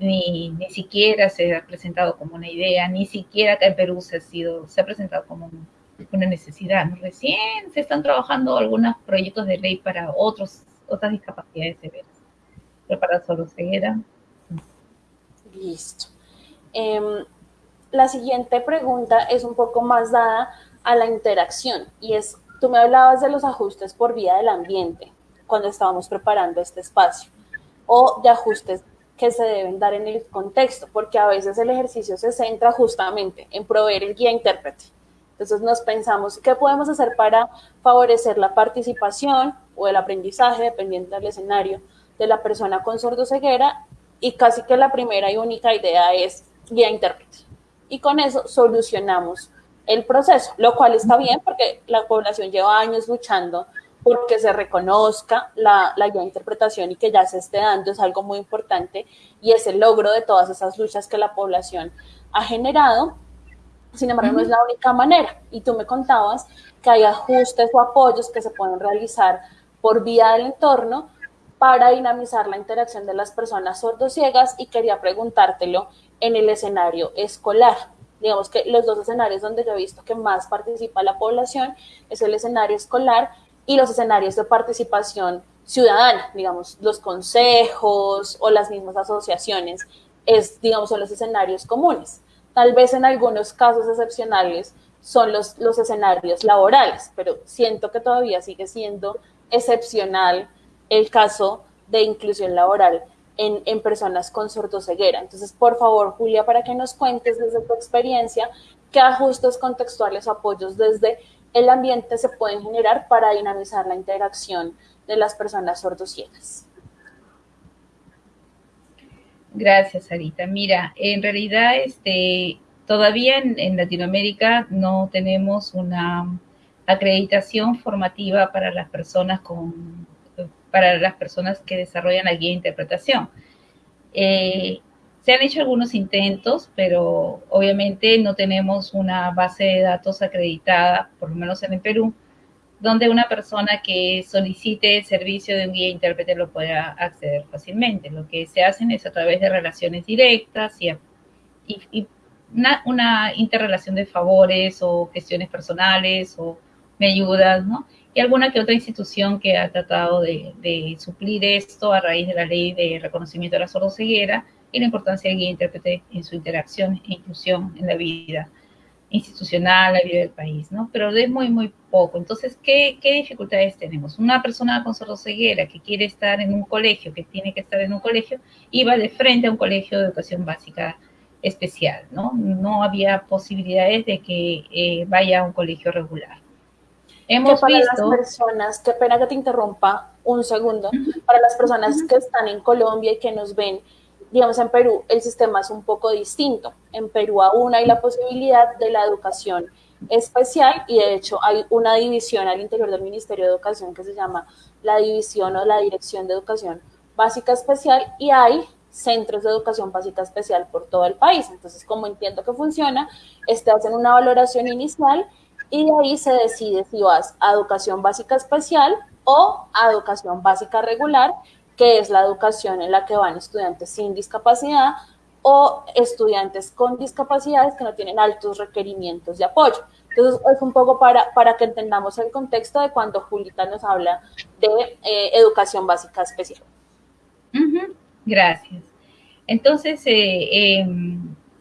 Speaker 2: ni, ni siquiera se ha presentado como una idea, ni siquiera acá en Perú se ha, sido, se ha presentado como una necesidad. Recién se están trabajando algunos proyectos de ley para otros, otras discapacidades severas, pero para solo ceguera
Speaker 1: Listo. Em, la siguiente pregunta es un poco más dada a la interacción y es, tú me hablabas de los ajustes por vía del ambiente cuando estábamos preparando este espacio o de ajustes que se deben dar en el contexto, porque a veces el ejercicio se centra justamente en proveer el guía intérprete. Entonces nos pensamos, ¿qué podemos hacer para favorecer la participación o el aprendizaje, dependiendo del escenario, de la persona con sordoceguera y casi que la primera y única idea es guía intérprete. Y con eso solucionamos el proceso, lo cual está bien porque la población lleva años luchando porque se reconozca la, la guía interpretación y que ya se esté dando, es algo muy importante y es el logro de todas esas luchas que la población ha generado. Sin embargo, no es la única manera. Y tú me contabas que hay ajustes o apoyos que se pueden realizar por vía del entorno para dinamizar la interacción de las personas sordociegas y quería preguntártelo en el escenario escolar. Digamos que los dos escenarios donde yo he visto que más participa la población es el escenario escolar y los escenarios de participación ciudadana, digamos, los consejos o las mismas asociaciones, es, digamos, son los escenarios comunes. Tal vez en algunos casos excepcionales son los, los escenarios laborales, pero siento que todavía sigue siendo excepcional el caso de inclusión laboral en, en, personas con sordoceguera. Entonces, por favor, Julia, para que nos cuentes desde tu experiencia qué ajustes contextuales apoyos desde el ambiente se pueden generar para dinamizar la interacción de las personas sordociegas.
Speaker 2: Gracias, Sarita. Mira, en realidad, este, todavía en, Latinoamérica no tenemos una acreditación formativa para las personas con para las personas que desarrollan la guía de interpretación. Eh, se han hecho algunos intentos, pero obviamente no tenemos una base de datos acreditada, por lo menos en el Perú, donde una persona que solicite el servicio de un guía intérprete lo pueda acceder fácilmente. Lo que se hacen es a través de relaciones directas y, y, y una, una, interrelación de favores o gestiones personales o me ayudas, ¿no? Y alguna que otra institución que ha tratado de, de suplir esto a raíz de la ley de reconocimiento de la sordoceguera y la importancia del guía intérprete en su interacción e inclusión en la vida institucional, la vida del país, ¿no? Pero es muy, muy poco. Entonces, ¿qué, qué dificultades tenemos? Una persona con sordoceguera que quiere estar en un colegio, que tiene que estar en un colegio, iba de frente a un colegio de educación básica especial, ¿no? No había posibilidades de que eh, vaya a un colegio regular.
Speaker 1: Hemos que para visto... las personas, qué pena que te interrumpa un segundo, para las personas que están en Colombia y que nos ven, digamos, en Perú el sistema es un poco distinto. En Perú aún hay la posibilidad de la educación especial y de hecho hay una división al interior del Ministerio de Educación que se llama la División o la Dirección de Educación Básica Especial y hay centros de educación básica especial por todo el país. Entonces, como entiendo que funciona, este hacen una valoración inicial y de ahí se decide si vas a educación básica especial o a educación básica regular que es la educación en la que van estudiantes sin discapacidad o estudiantes con discapacidades que no tienen altos requerimientos de apoyo. Entonces, es un poco para, para que entendamos el contexto de cuando Julita nos habla de eh, educación básica especial.
Speaker 2: Gracias. Entonces, eh, eh,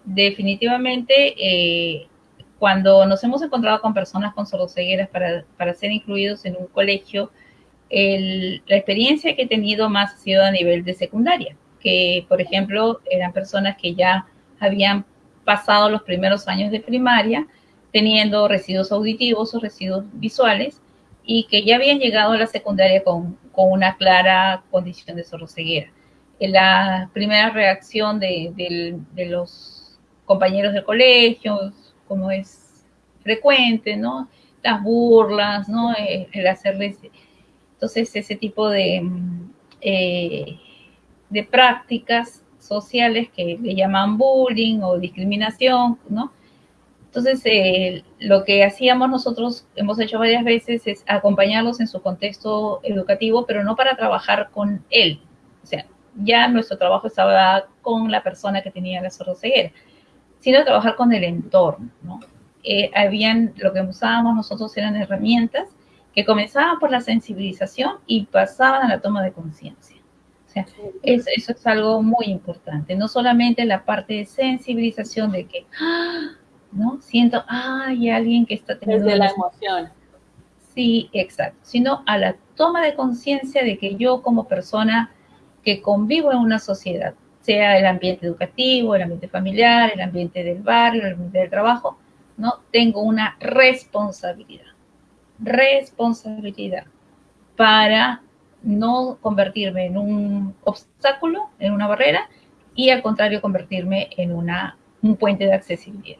Speaker 2: definitivamente, eh, cuando nos hemos encontrado con personas con sordocegueras para, para ser incluidos en un colegio, el, la experiencia que he tenido más ha sido a nivel de secundaria, que por ejemplo eran personas que ya habían pasado los primeros años de primaria teniendo residuos auditivos o residuos visuales y que ya habían llegado a la secundaria con, con una clara condición de sordoceguera. La primera reacción de, de, de los compañeros de colegio, como es frecuente, ¿no? Las burlas, ¿no? El hacerles entonces, ese tipo de, eh, de prácticas sociales que le llaman bullying o discriminación, ¿no? Entonces, eh, lo que hacíamos nosotros, hemos hecho varias veces, es acompañarlos en su contexto educativo, pero no para trabajar con él. O sea, ya nuestro trabajo estaba con la persona que tenía la sordoceguera, sino trabajar con el entorno, ¿no? Eh, habían, lo que usábamos nosotros eran herramientas que comenzaban por la sensibilización y pasaban a la toma de conciencia. O sea, eso, eso, es algo muy importante. No solamente la parte de sensibilización de que, ¡ah! ¿no? Siento, ah, hay alguien que está teniendo...
Speaker 1: Desde la emoción.
Speaker 2: Sí, exacto. Sino a la toma de conciencia de que yo como persona que convivo en una sociedad, sea el ambiente educativo, el ambiente familiar, el ambiente del barrio, el ambiente del trabajo, ¿no? Tengo una responsabilidad responsabilidad para no convertirme en un obstáculo, en una barrera, y al contrario convertirme en una, un puente de accesibilidad.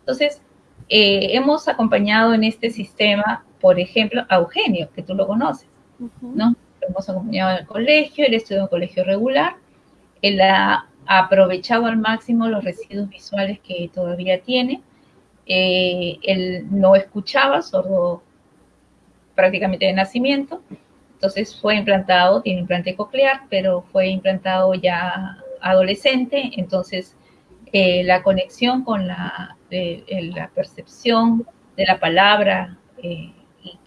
Speaker 2: Entonces, eh, hemos acompañado en este sistema, por ejemplo, a Eugenio, que tú lo conoces, uh -huh. ¿no? Lo hemos acompañado en el colegio, él estudió en un colegio regular, él ha aprovechado al máximo los residuos visuales que todavía tiene, eh, él no escuchaba, sordo prácticamente de nacimiento. Entonces fue implantado, tiene implante coclear, pero fue implantado ya adolescente, entonces eh, la conexión con la, eh, la, percepción de la palabra, eh,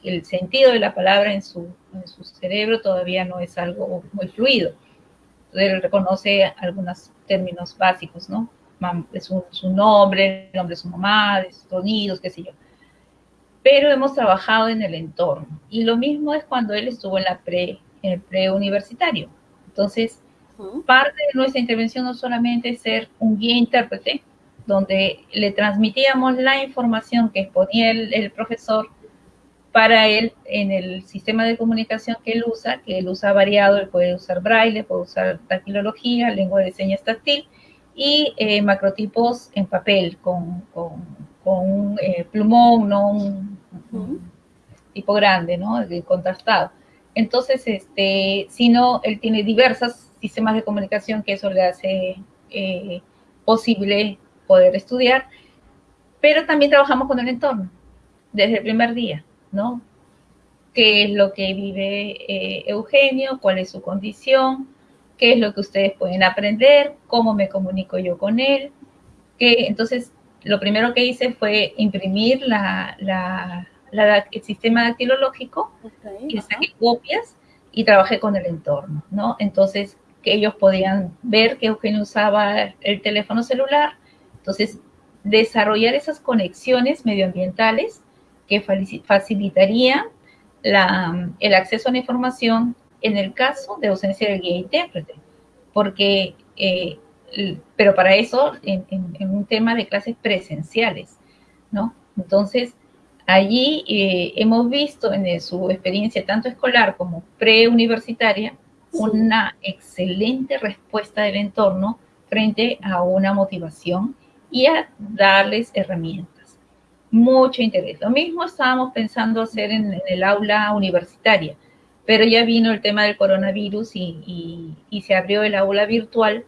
Speaker 2: el sentido de la palabra en su, cerebro todavía no es algo muy fluido. Entonces, él reconoce algunos términos básicos, ¿no? Su, su, nombre, el nombre de su mamá, de sus sonidos, qué sé yo. Pero hemos trabajado en el entorno. Y lo mismo es cuando él estuvo en la pre, en el preuniversitario. Entonces, parte de nuestra intervención no solamente es ser un guía intérprete, donde le transmitíamos la información que exponía el, el, profesor para él en el sistema de comunicación que él usa, que él usa variado, él puede usar braille, puede usar taquilología, lengua de señas táctil y eh, macrotipos en papel con, con, con un eh, plumón, ¿no? Un, tipo grande, ¿no? Contrastado. Entonces, este, si no, él tiene diversos sistemas de comunicación que eso le hace eh, posible poder estudiar, pero también trabajamos con el entorno desde el primer día, ¿no? ¿Qué es lo que vive eh, Eugenio? ¿Cuál es su condición? ¿Qué es lo que ustedes pueden aprender? ¿Cómo me comunico yo con él? Que, entonces, lo primero que hice fue imprimir la, la, la, el sistema dactilológico okay, y saqué copias y trabajé con el entorno, ¿no? Entonces, que ellos podían ver que Eugenio usaba el teléfono celular, entonces, desarrollar esas conexiones medioambientales que facilitarían la, el acceso a la información en el caso de ausencia del guía intérprete, porque, eh, pero para eso en, en, en, un tema de clases presenciales, ¿no? Entonces, allí eh, hemos visto en su experiencia tanto escolar como preuniversitaria sí. una excelente respuesta del entorno frente a una motivación y a darles herramientas. Mucho interés. Lo mismo estábamos pensando hacer en, en el aula universitaria, pero ya vino el tema del coronavirus y, y, y, se abrió el aula virtual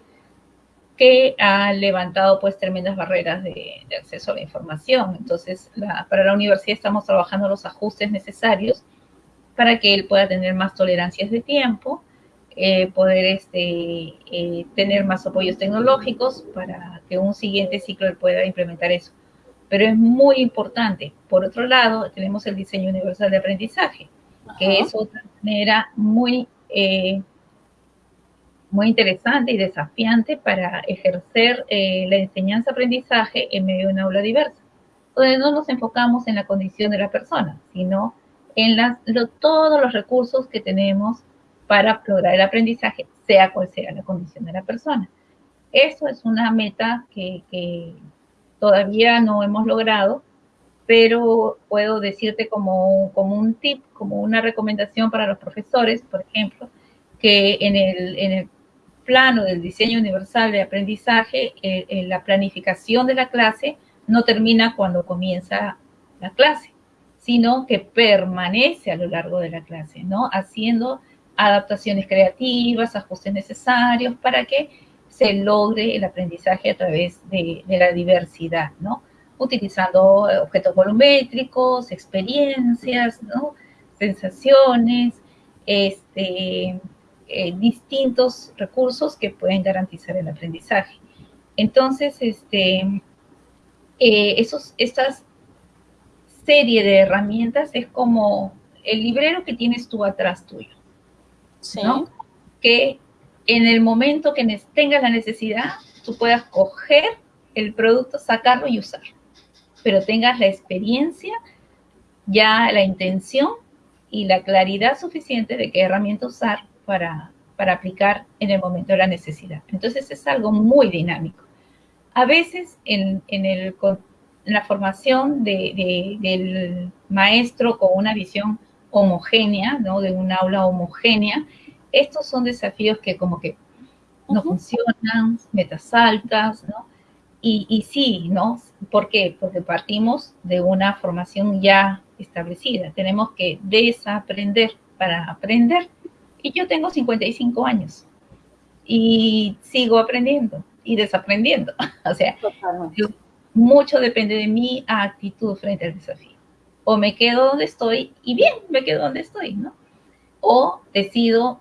Speaker 2: que ha levantado pues tremendas barreras de, de acceso a la información. Entonces, la, para la universidad estamos trabajando los ajustes necesarios para que él pueda tener más tolerancias de tiempo, eh, poder este, eh, tener más apoyos tecnológicos para que un siguiente ciclo pueda implementar eso. Pero es muy importante. Por otro lado, tenemos el diseño universal de aprendizaje, Ajá. que es otra manera muy, eh, muy interesante y desafiante para ejercer eh, la enseñanza-aprendizaje en medio de una aula diversa, donde no nos enfocamos en la condición de la persona, sino en las, lo, todos los recursos que tenemos para lograr el aprendizaje, sea cual sea la condición de la persona. Eso es una meta que, que todavía no hemos logrado, pero puedo decirte como, como, un tip, como una recomendación para los profesores, por ejemplo, que en el, en el plano del diseño universal de aprendizaje, eh, eh, la planificación de la clase no termina cuando comienza la clase, sino que permanece a lo largo de la clase, ¿no? Haciendo adaptaciones creativas, ajustes necesarios para que se logre el aprendizaje a través de, de la diversidad, ¿no? Utilizando objetos volumétricos, experiencias, ¿no? Sensaciones, este, eh, distintos recursos que pueden garantizar el aprendizaje. Entonces, este, eh, esos, estas serie de herramientas es como el librero que tienes tú atrás tuyo. ¿sí? ¿no? Que en el momento que tengas la necesidad, tú puedas coger el producto, sacarlo y usarlo. Pero tengas la experiencia, ya la intención y la claridad suficiente de qué herramienta usar para, para aplicar en el momento de la necesidad. Entonces es algo muy dinámico. A veces en, en, el, en la formación de, de, del maestro con una visión homogénea, ¿no? De un aula homogénea. Estos son desafíos que como que no uh -huh. funcionan, metas altas, ¿no? Y, y, sí, ¿no? ¿Por qué? Porque partimos de una formación ya establecida. Tenemos que desaprender para aprender. Y yo tengo 55 años y sigo aprendiendo y desaprendiendo. o sea, yo, mucho depende de mi actitud frente al desafío o me quedo donde estoy y bien, me quedo donde estoy, ¿no? O decido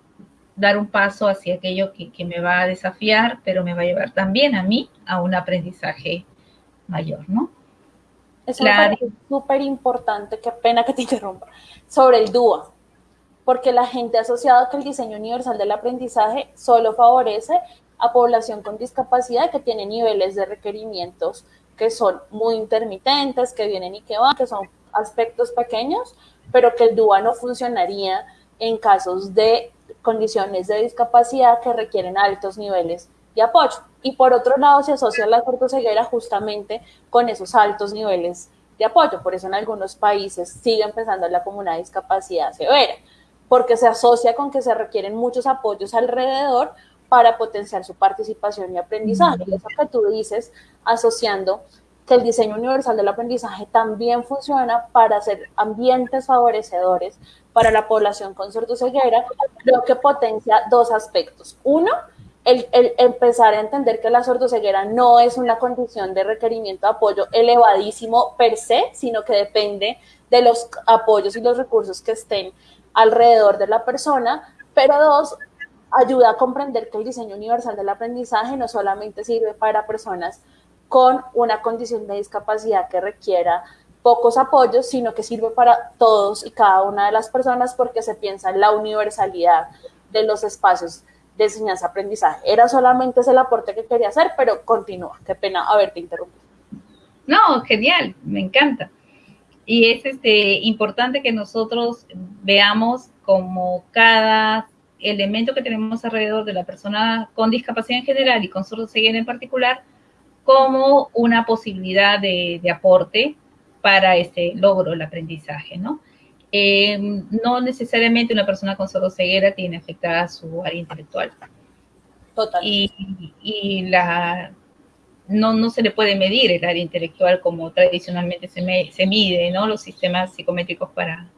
Speaker 2: dar un paso hacia aquello que, que, me va a desafiar, pero me va a llevar también a mí a un aprendizaje mayor, ¿no?
Speaker 1: Es súper importante, qué pena que te interrumpa, sobre el DUA, porque la gente ha asociado que el diseño universal del aprendizaje solo favorece a población con discapacidad que tiene niveles de requerimientos que son muy intermitentes, que vienen y que van, que son aspectos pequeños, pero que el DUA no funcionaría en casos de condiciones de discapacidad que requieren altos niveles de apoyo. Y por otro lado, se asocia la cortoceguera justamente con esos altos niveles de apoyo. Por eso en algunos países sigue empezando la como una discapacidad severa, porque se asocia con que se requieren muchos apoyos alrededor para potenciar su participación y aprendizaje. Y eso que tú dices, asociando que el diseño universal del aprendizaje también funciona para hacer ambientes favorecedores para la población con sordoceguera, creo que potencia dos aspectos. Uno, el, el, empezar a entender que la sordoceguera no es una condición de requerimiento de apoyo elevadísimo per se, sino que depende de los apoyos y los recursos que estén alrededor de la persona. Pero dos, ayuda a comprender que el diseño universal del aprendizaje no solamente sirve para personas con una condición de discapacidad que requiera pocos apoyos, sino que sirve para todos y cada una de las personas porque se piensa en la universalidad de los espacios de enseñanza-aprendizaje. Era solamente ese el aporte que quería hacer, pero continúa. Qué pena haberte interrumpido.
Speaker 2: No, genial, me encanta. Y es este, importante que nosotros veamos como cada elemento que tenemos alrededor de la persona con discapacidad en general y con ceguera en particular, como una posibilidad de, aporte para este logro del aprendizaje, ¿no? Eh, no necesariamente una persona con ceguera tiene afectada su área intelectual. Total. Y, la, no, no, se le puede medir el área intelectual como tradicionalmente se, se mide, ¿no? Los sistemas psicométricos para,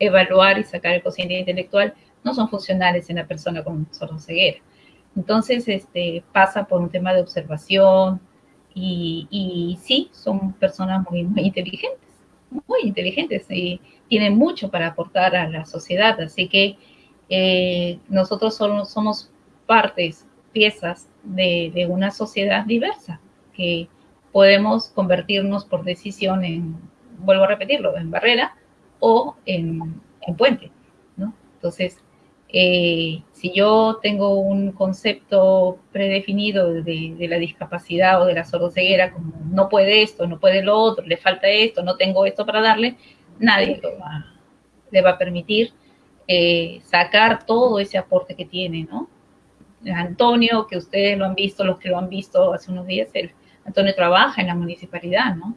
Speaker 2: evaluar y sacar el cociente intelectual no son funcionales en la persona con ceguera. Entonces, este, pasa por un tema de observación y, sí, son personas muy, muy inteligentes, muy inteligentes y tienen mucho para aportar a la sociedad. Así que eh, nosotros somos, somos partes, piezas de, una sociedad diversa que podemos convertirnos por decisión en, vuelvo a repetirlo, en barrera o en, en puente, ¿no? Entonces, eh, si yo tengo un concepto predefinido de, la discapacidad o de la sordoceguera, como no puede esto, no puede lo otro, le falta esto, no tengo esto para darle, nadie le va a permitir eh, sacar todo ese aporte que tiene, ¿no? Antonio, que ustedes lo han visto, los que lo han visto hace unos días, el, Antonio trabaja en la municipalidad, ¿no?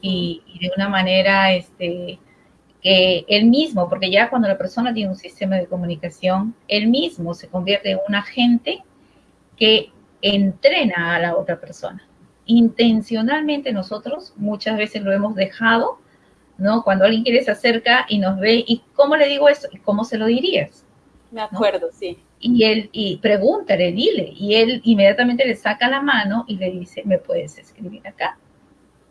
Speaker 2: y, y, de una manera, este, que él mismo, porque ya cuando la persona tiene un sistema de comunicación, él mismo se convierte en un agente que entrena a la otra persona. Intencionalmente nosotros muchas veces lo hemos dejado, ¿no? Cuando alguien quiere se acerca y nos ve, ¿y cómo le digo eso? ¿Y cómo se lo dirías?
Speaker 1: Me acuerdo, sí.
Speaker 2: Y él, y pregúntale, dile, y él inmediatamente le saca la mano y le dice, me puedes escribir acá,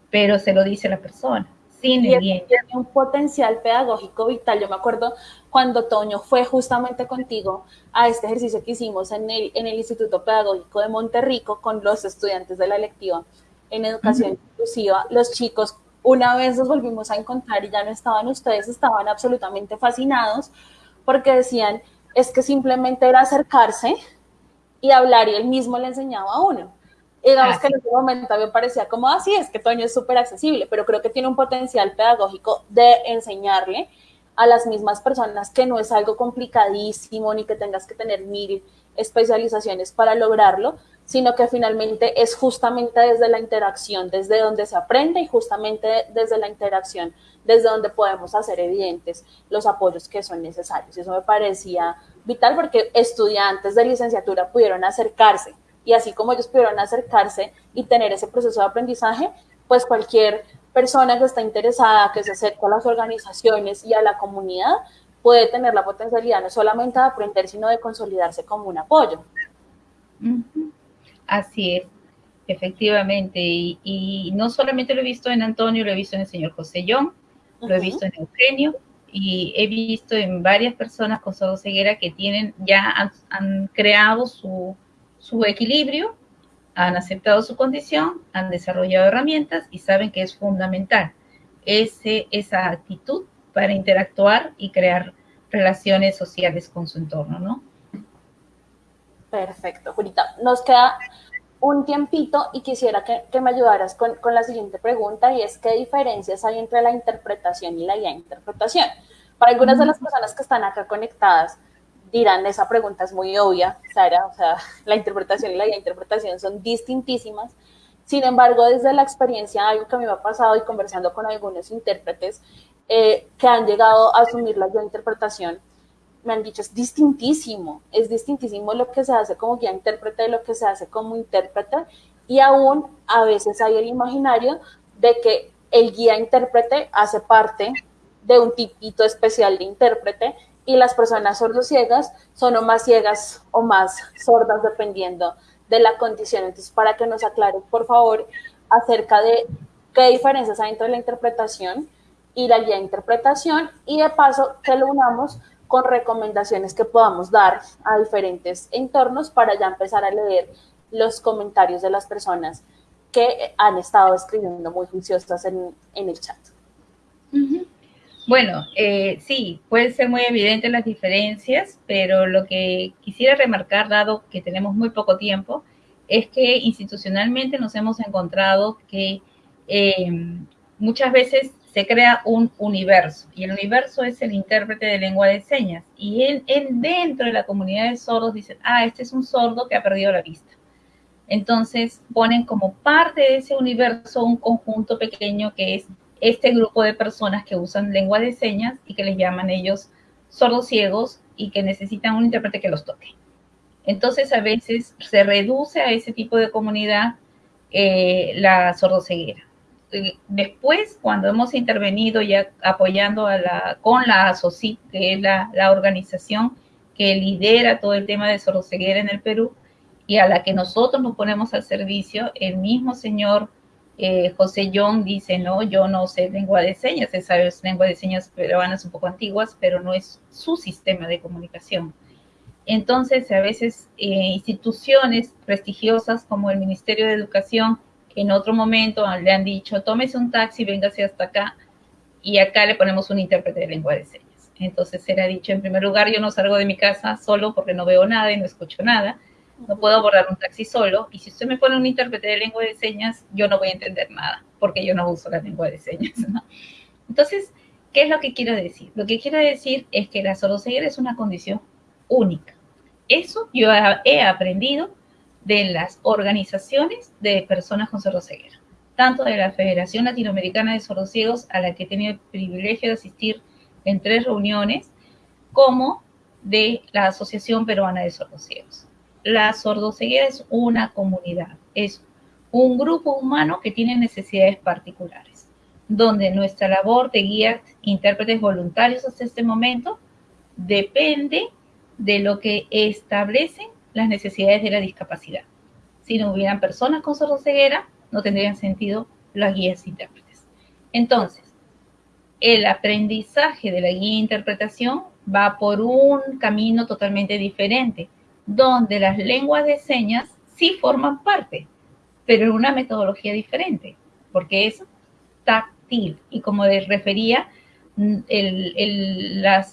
Speaker 2: pero se lo dice la persona
Speaker 1: tiene un potencial pedagógico vital. Yo me acuerdo cuando Toño fue justamente contigo a este ejercicio que hicimos en el, en el Instituto Pedagógico de Monterrico con los estudiantes de la lectiva en educación inclusiva. Los chicos una vez los volvimos a encontrar y ya no estaban ustedes, estaban absolutamente fascinados porque decían, es que simplemente era acercarse y hablar y él mismo le enseñaba a uno. Y digamos que en ese momento me parecía como así, ah, es que Toño es súper accesible, pero creo que tiene un potencial pedagógico de enseñarle a las mismas personas que no es algo complicadísimo ni que tengas que tener mil especializaciones para lograrlo, sino que finalmente es justamente desde la interacción, desde donde se aprende y justamente desde la interacción, desde donde podemos hacer evidentes los apoyos que son necesarios. Eso me parecía vital porque estudiantes de licenciatura pudieron acercarse y así como ellos pudieron acercarse y tener ese proceso de aprendizaje, pues cualquier persona que está interesada, que se acerca a las organizaciones y a la comunidad, puede tener la potencialidad no solamente de aprender, sino de consolidarse como un apoyo.
Speaker 2: Así es, efectivamente. Y, no solamente lo he visto en Antonio, lo he visto en el señor José John, lo he visto en Eugenio y he visto en varias personas con ceguera que tienen, ya han creado su, su equilibrio han aceptado su condición, han desarrollado herramientas y saben que es fundamental ese, esa actitud para interactuar y crear relaciones sociales con su entorno, ¿no?
Speaker 1: Perfecto, Julita. Nos queda un tiempito y quisiera que, me ayudaras con, la siguiente pregunta y es qué diferencias hay entre la interpretación y la guía interpretación. Para algunas de las personas que están acá conectadas dirán, esa pregunta es muy obvia, Sara, o sea, la interpretación y la guía interpretación son distintísimas. Sin embargo, desde la experiencia, algo que a mí me ha pasado y conversando con algunos intérpretes eh, que han llegado a asumir la guía interpretación, me han dicho, es distintísimo, es distintísimo lo que se hace como guía intérprete de lo que se hace como intérprete y aún a veces hay el imaginario de que el guía intérprete hace parte de un tipito especial de intérprete y las personas sordociegas son o más ciegas o más sordas dependiendo de la condición. Entonces, para que nos aclare, por favor, acerca de qué diferencias hay entre la interpretación y la guía interpretación y de paso que lo unamos con recomendaciones que podamos dar a diferentes entornos para ya empezar a leer los comentarios de las personas que han estado escribiendo muy juiciosas en, el chat.
Speaker 2: Bueno, eh, sí, pueden ser muy evidentes las diferencias, pero lo que quisiera remarcar, dado que tenemos muy poco tiempo, es que institucionalmente nos hemos encontrado que eh, muchas veces se crea un universo y el universo es el intérprete de lengua de señas y él, dentro de la comunidad de sordos dice, ah, este es un sordo que ha perdido la vista. Entonces ponen como parte de ese universo un conjunto pequeño que es este grupo de personas que usan lengua de señas y que les llaman ellos sordos ciegos y que necesitan un intérprete que los toque. Entonces a veces se reduce a ese tipo de comunidad eh, la sordoceguera después, cuando hemos intervenido ya apoyando a la, con la ASOCIT, que es la, organización que lidera todo el tema de sordoceguera en el Perú, y a la que nosotros nos ponemos al servicio, el mismo señor eh, José John dice, no, yo no sé lengua de señas, esa es lengua de señas peruanas un poco antiguas, pero no es su sistema de comunicación. Entonces, a veces eh, instituciones prestigiosas como el Ministerio de Educación en otro momento le han dicho, tómese un taxi, véngase hasta acá, y acá le ponemos un intérprete de lengua de señas. Entonces se le ha dicho, en primer lugar, yo no salgo de mi casa solo porque no veo nada y no escucho nada, no puedo abordar un taxi solo, y si usted me pone un intérprete de lengua de señas, yo no voy a entender nada, porque yo no uso la lengua de señas. Entonces, ¿qué es lo que quiero decir? Lo que quiero decir es que la sordoceguera es una condición única. Eso yo he aprendido de las organizaciones de personas con sordoceguera, tanto de la Federación Latinoamericana de Sordociegos, a la que he tenido el privilegio de asistir en tres reuniones, como de la Asociación Peruana de Sordociegos. La sordoceguera es una comunidad, es un grupo humano que tiene necesidades particulares, donde nuestra labor de guía intérpretes voluntarios hasta este momento depende de lo que establecen las necesidades de la discapacidad. Si no hubieran personas con sordoceguera, no tendrían sentido las guías intérpretes. Entonces, el aprendizaje de la guía de interpretación va por un camino totalmente diferente, donde las lenguas de señas sí forman parte, pero en una metodología diferente, porque es táctil. Y como les refería, la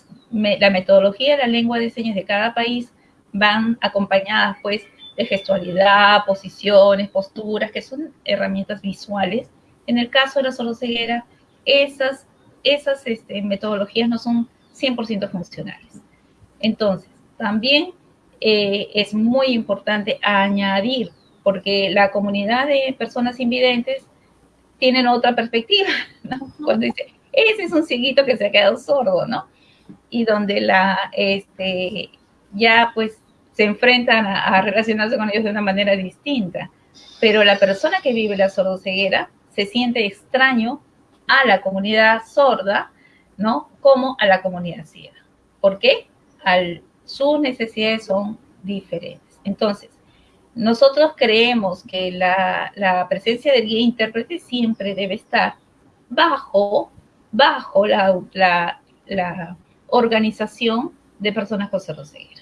Speaker 2: metodología de la lengua de señas de cada país van acompañadas pues de gestualidad, posiciones, posturas, que son herramientas visuales. En el caso de la soloceguera, esas, esas este, metodologías no son 100% funcionales. Entonces, también eh, es muy importante añadir, porque la comunidad de personas invidentes tienen otra perspectiva, ¿no? Cuando dice, ese es un cieguito que se ha quedado sordo, ¿no? Y donde la, este, ya pues se enfrentan a, relacionarse con ellos de una manera distinta. Pero la persona que vive la sordoceguera se siente extraño a la comunidad sorda, ¿no? Como a la comunidad ciega. ¿Por qué? Al, sus necesidades son diferentes. Entonces, nosotros creemos que la, presencia del guía intérprete siempre debe estar bajo, bajo la, la organización de personas con sordoceguera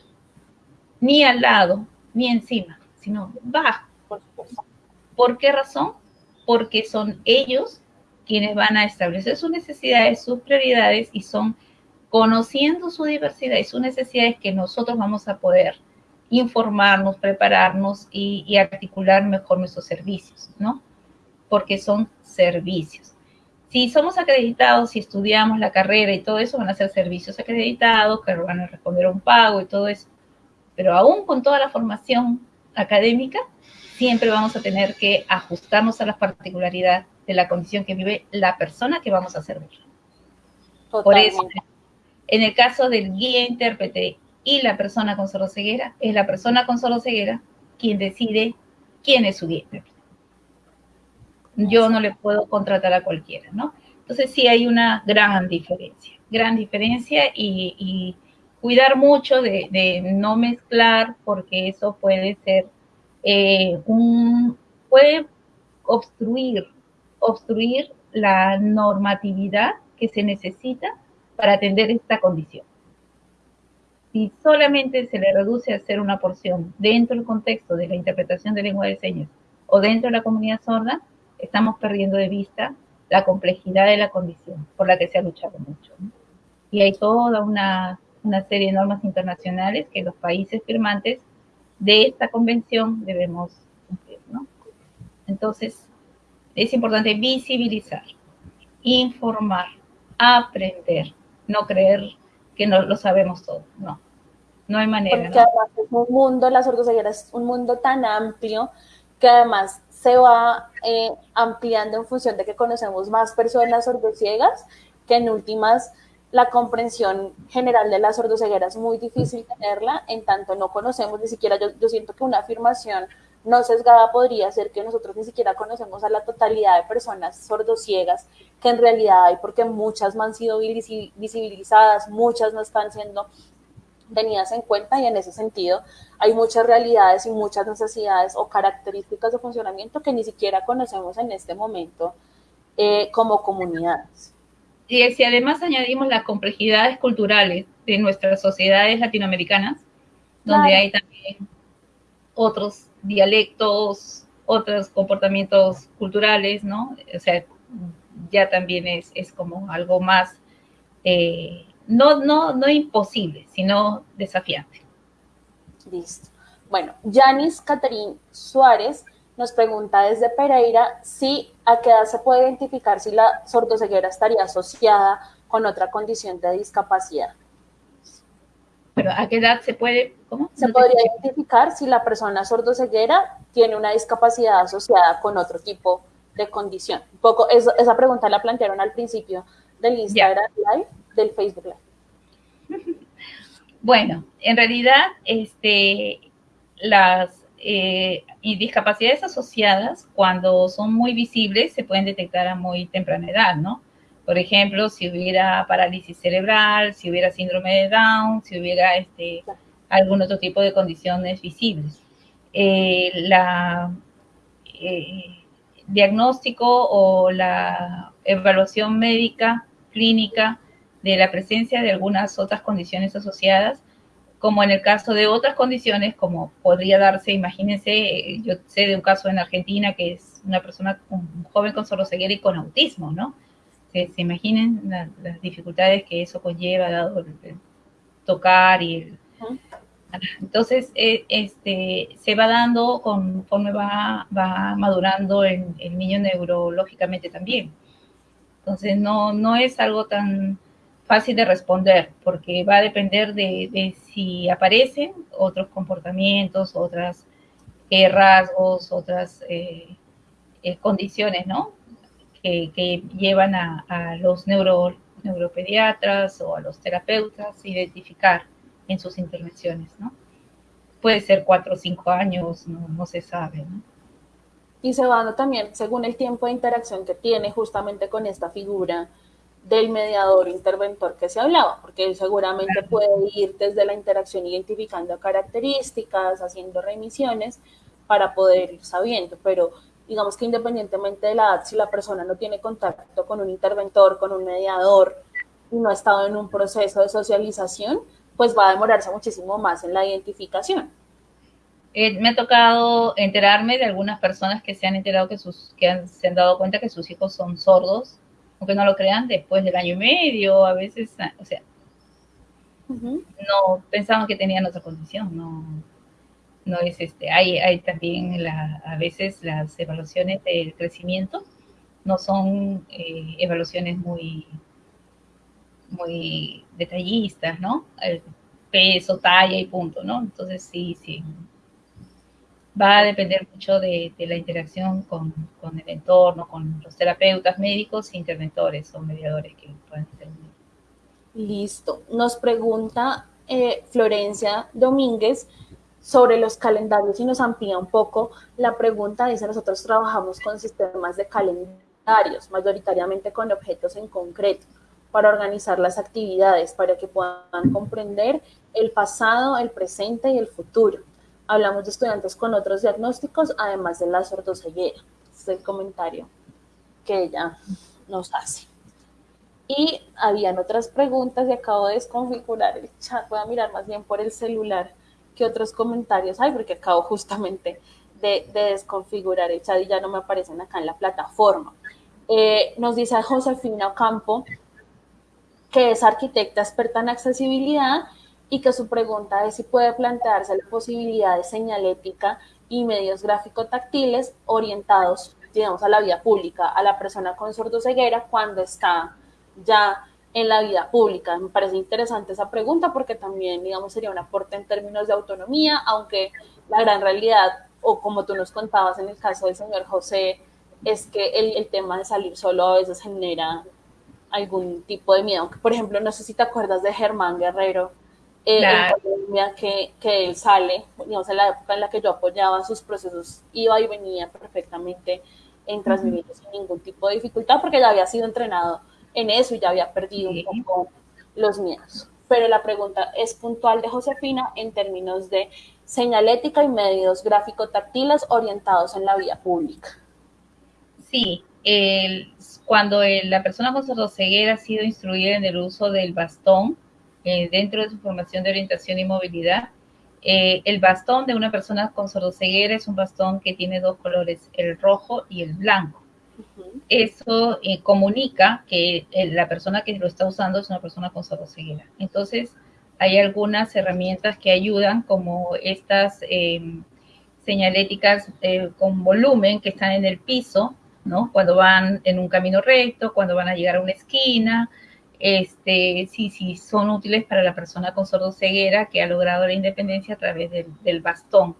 Speaker 2: ni al lado, ni encima, sino bajo,
Speaker 1: Por supuesto.
Speaker 2: ¿Por qué razón? Porque son ellos quienes van a establecer sus necesidades, sus prioridades y son conociendo su diversidad y sus necesidades que nosotros vamos a poder informarnos, prepararnos y, articular mejor nuestros servicios, ¿no? Porque son servicios. Si somos acreditados, si estudiamos la carrera y todo eso, van a ser servicios acreditados, que van a responder a un pago y todo eso. Pero aún con toda la formación académica, siempre vamos a tener que ajustarnos a las particularidades de la condición que vive la persona que vamos a servir. Por eso, en el caso del guía intérprete y la persona con ceguera, es la persona con ceguera quien decide quién es su guía intérprete. Yo no le puedo contratar a cualquiera, ¿no? Entonces sí hay una gran diferencia, gran diferencia y, cuidar mucho de, no mezclar porque eso puede ser eh, un, puede obstruir, obstruir la normatividad que se necesita para atender esta condición. Si solamente se le reduce a hacer una porción dentro del contexto de la interpretación de lengua de señas o dentro de la comunidad sorda, estamos perdiendo de vista la complejidad de la condición por la que se ha luchado mucho. Y hay toda una, una serie de normas internacionales que los países firmantes de esta convención debemos cumplir. ¿no? Entonces, es importante visibilizar, informar, aprender, no creer que no lo sabemos todo, no. No hay manera.
Speaker 1: Porque además es un mundo, la sordoceguera es un mundo tan amplio que además se va eh, ampliando en función de que conocemos más personas sordociegas, que en últimas la comprensión general de la sordoceguera es muy difícil tenerla, en tanto no conocemos ni siquiera, yo, siento que una afirmación no sesgada podría ser que nosotros ni siquiera conocemos a la totalidad de personas sordociegas que en realidad hay, porque muchas no han sido visibilizadas, muchas no están siendo tenidas en cuenta y en ese sentido hay muchas realidades y muchas necesidades o características de funcionamiento que ni siquiera conocemos en este momento eh, como comunidades.
Speaker 2: Y si además añadimos las complejidades culturales de nuestras sociedades latinoamericanas, donde hay también otros dialectos, otros comportamientos culturales, ¿no? O sea, ya también es, es como algo más, eh, no, no, no imposible, sino desafiante.
Speaker 1: Listo. Bueno, Yanis Caterín Suárez nos pregunta desde Pereira si a qué edad se puede identificar si la sordoceguera estaría asociada con otra condición de discapacidad.
Speaker 2: Pero ¿a qué edad se puede?
Speaker 1: ¿Cómo? Se podría identificar si la persona sordoceguera tiene una discapacidad asociada con otro tipo de condición. Un poco, esa pregunta la plantearon al principio del Instagram Live, del Facebook Live.
Speaker 2: Bueno, en realidad, este, las eh, discapacidades asociadas, cuando son muy visibles, se pueden detectar a muy temprana edad, ¿no? Por ejemplo, si hubiera parálisis cerebral, si hubiera síndrome de Down, si hubiera este, algún otro tipo de condiciones visibles. Eh, la eh, diagnóstico o la evaluación médica clínica de la presencia de algunas otras condiciones asociadas, como en el caso de otras condiciones, como podría darse, imagínense, yo sé de un caso en Argentina que es una persona, un joven con sordocieguera y con autismo, ¿no? se imaginen las dificultades que eso conlleva, dado el, tocar y el... Entonces, eh, este, se va dando conforme va, va madurando el, niño neurológicamente también. Entonces, no, no es algo tan fácil de responder, porque va a depender de, si aparecen otros comportamientos, otras eh, rasgos, otras eh, condiciones, ¿no? que, llevan a, los neuro, neuropediatras o a los terapeutas identificar en sus intervenciones, ¿no? Puede ser cuatro o cinco años, no, se sabe.
Speaker 1: Y se va también según el tiempo de interacción que tiene justamente con esta figura del mediador interventor que se hablaba, porque él seguramente puede ir desde la interacción identificando características, haciendo remisiones para poder ir sabiendo, pero digamos que independientemente de la edad, si la persona no tiene contacto con un interventor, con un mediador, y no ha estado en un proceso de socialización, pues va a demorarse muchísimo más en la identificación.
Speaker 2: Eh, me ha tocado enterarme de algunas personas que se han enterado que sus, que se han dado cuenta que sus hijos son sordos, aunque no lo crean, después del año y medio, a veces, ah, o sea, no pensaban que tenían otra condición, no, no es este, hay, hay también la, a veces las evaluaciones del crecimiento no son eh, evaluaciones muy, muy detallistas, ¿no? El peso, talla y punto, ¿no? Entonces sí, sí, va a depender mucho de, la interacción con, el entorno, con los terapeutas médicos, interventores o mediadores que pueden intervenir.
Speaker 1: Listo. Nos pregunta eh, Florencia Domínguez sobre los calendarios y nos amplía un poco la pregunta. Dice, nosotros trabajamos con sistemas de calendarios, mayoritariamente con objetos en concreto, para organizar las actividades, para que puedan comprender el pasado, el presente y el futuro Hablamos de estudiantes con otros diagnósticos, además de la sordoceguera. Este es el comentario que ella nos hace. Y habían otras preguntas y acabo de desconfigurar el chat. Voy a mirar más bien por el celular que otros comentarios hay, porque acabo justamente de, desconfigurar el chat y ya no me aparecen acá en la plataforma. Eh, nos dice Josefina Ocampo, que es arquitecta experta en accesibilidad y que su pregunta es si puede plantearse la posibilidad de señalética y medios gráfico-táctiles orientados, digamos, a la vida pública, a la persona con sordoceguera cuando está ya en la vida pública. Me parece interesante esa pregunta porque también, digamos, sería un aporte en términos de autonomía, aunque la gran realidad, o como tú nos contabas en el caso del señor José, es que el, el tema de salir solo a veces genera algún tipo de miedo. Por ejemplo, no sé si te acuerdas de Germán Guerrero, eh, en que, que, él sale, digamos, en la época en la que yo apoyaba sus procesos, iba y venía perfectamente en Transmilenio sin ningún tipo de dificultad, porque ya había sido entrenado en eso y ya había perdido un poco los miedos. Pero la pregunta es puntual de Josefina en términos de señalética y medios gráfico-táctiles orientados en la vía pública.
Speaker 2: Sí, cuando la persona con sordoceguera ha sido instruida en el uso del bastón, eh, dentro de su formación de orientación y movilidad. Eh, el bastón de una persona con sordoceguera es un bastón que tiene dos colores, el rojo y el blanco. Eso eh, comunica que la persona que lo está usando es una persona con sordoceguera. Entonces, hay algunas herramientas que ayudan, como estas señaléticas con volumen que están en el piso, ¿no? Cuando van en un camino recto, cuando van a llegar a una esquina, este, sí, sí, son útiles para la persona con sordoceguera que ha logrado la independencia a través del, bastón.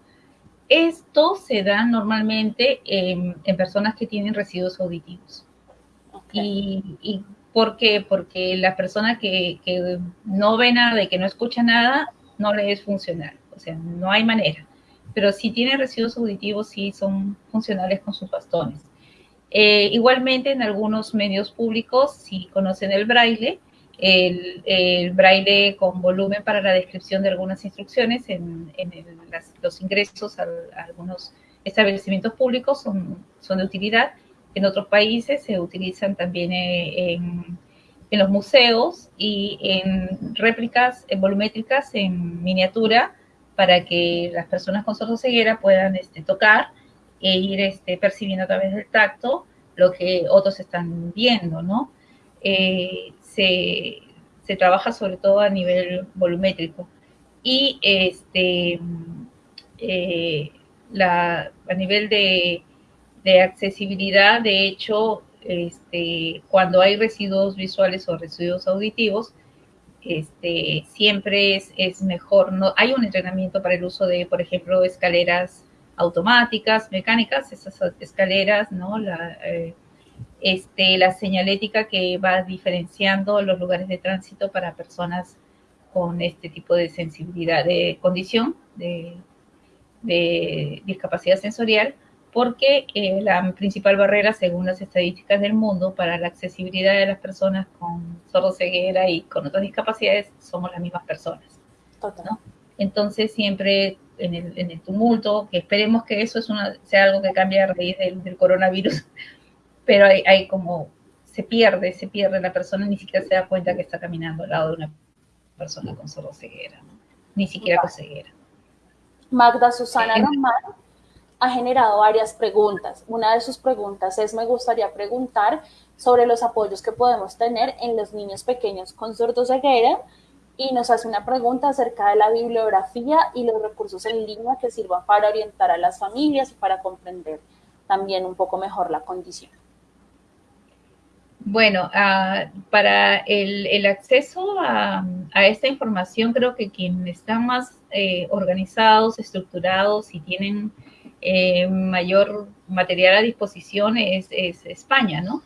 Speaker 2: Esto se da normalmente en, personas que tienen residuos auditivos. Y, por qué? Porque la persona que, que, no ve nada y que no escucha nada, no le es funcional. O sea, no hay manera. Pero si tiene residuos auditivos, sí son funcionales con sus bastones. Eh, igualmente, en algunos medios públicos, si conocen el braille, el, braille con volumen para la descripción de algunas instrucciones en, los ingresos a, algunos establecimientos públicos son, de utilidad. En otros países se utilizan también eh, en, en los museos y en réplicas volumétricas en miniatura para que las personas con sordoceguera puedan este, tocar e ir este, percibiendo a través del tacto lo que otros están viendo, ¿no? Eh, se, trabaja sobre todo a nivel volumétrico. Y este, eh, a nivel de, accesibilidad, de hecho, este, cuando hay residuos visuales o residuos auditivos, este, siempre es, es, mejor, no hay un entrenamiento para el uso de, por ejemplo, escaleras automáticas, mecánicas, esas escaleras, ¿no? La, eh, este, la señalética que va diferenciando los lugares de tránsito para personas con este tipo de sensibilidad, de condición, de, discapacidad sensorial, porque eh, la principal barrera, según las estadísticas del mundo, para la accesibilidad de las personas con sordoceguera y con otras discapacidades somos las mismas personas. ¿no? Entonces, siempre en el, tumulto, que esperemos que eso es una, sea algo que cambie a raíz del, coronavirus, pero hay, como, se pierde, se pierde la persona, ni siquiera se da cuenta que está caminando al lado de una persona con solo ceguera, ni siquiera con ceguera.
Speaker 1: Magda Susana Román ha generado varias preguntas. Una de sus preguntas es, me gustaría preguntar sobre los apoyos que podemos tener en los niños pequeños con sordoceguera y nos hace una pregunta acerca de la bibliografía y los recursos en línea que sirvan para orientar a las familias y para comprender también un poco mejor la condición.
Speaker 2: Bueno, uh, para el, acceso a, esta información, creo que quienes están más eh, organizados, estructurados y tienen eh, mayor material a disposición es España, ¿no?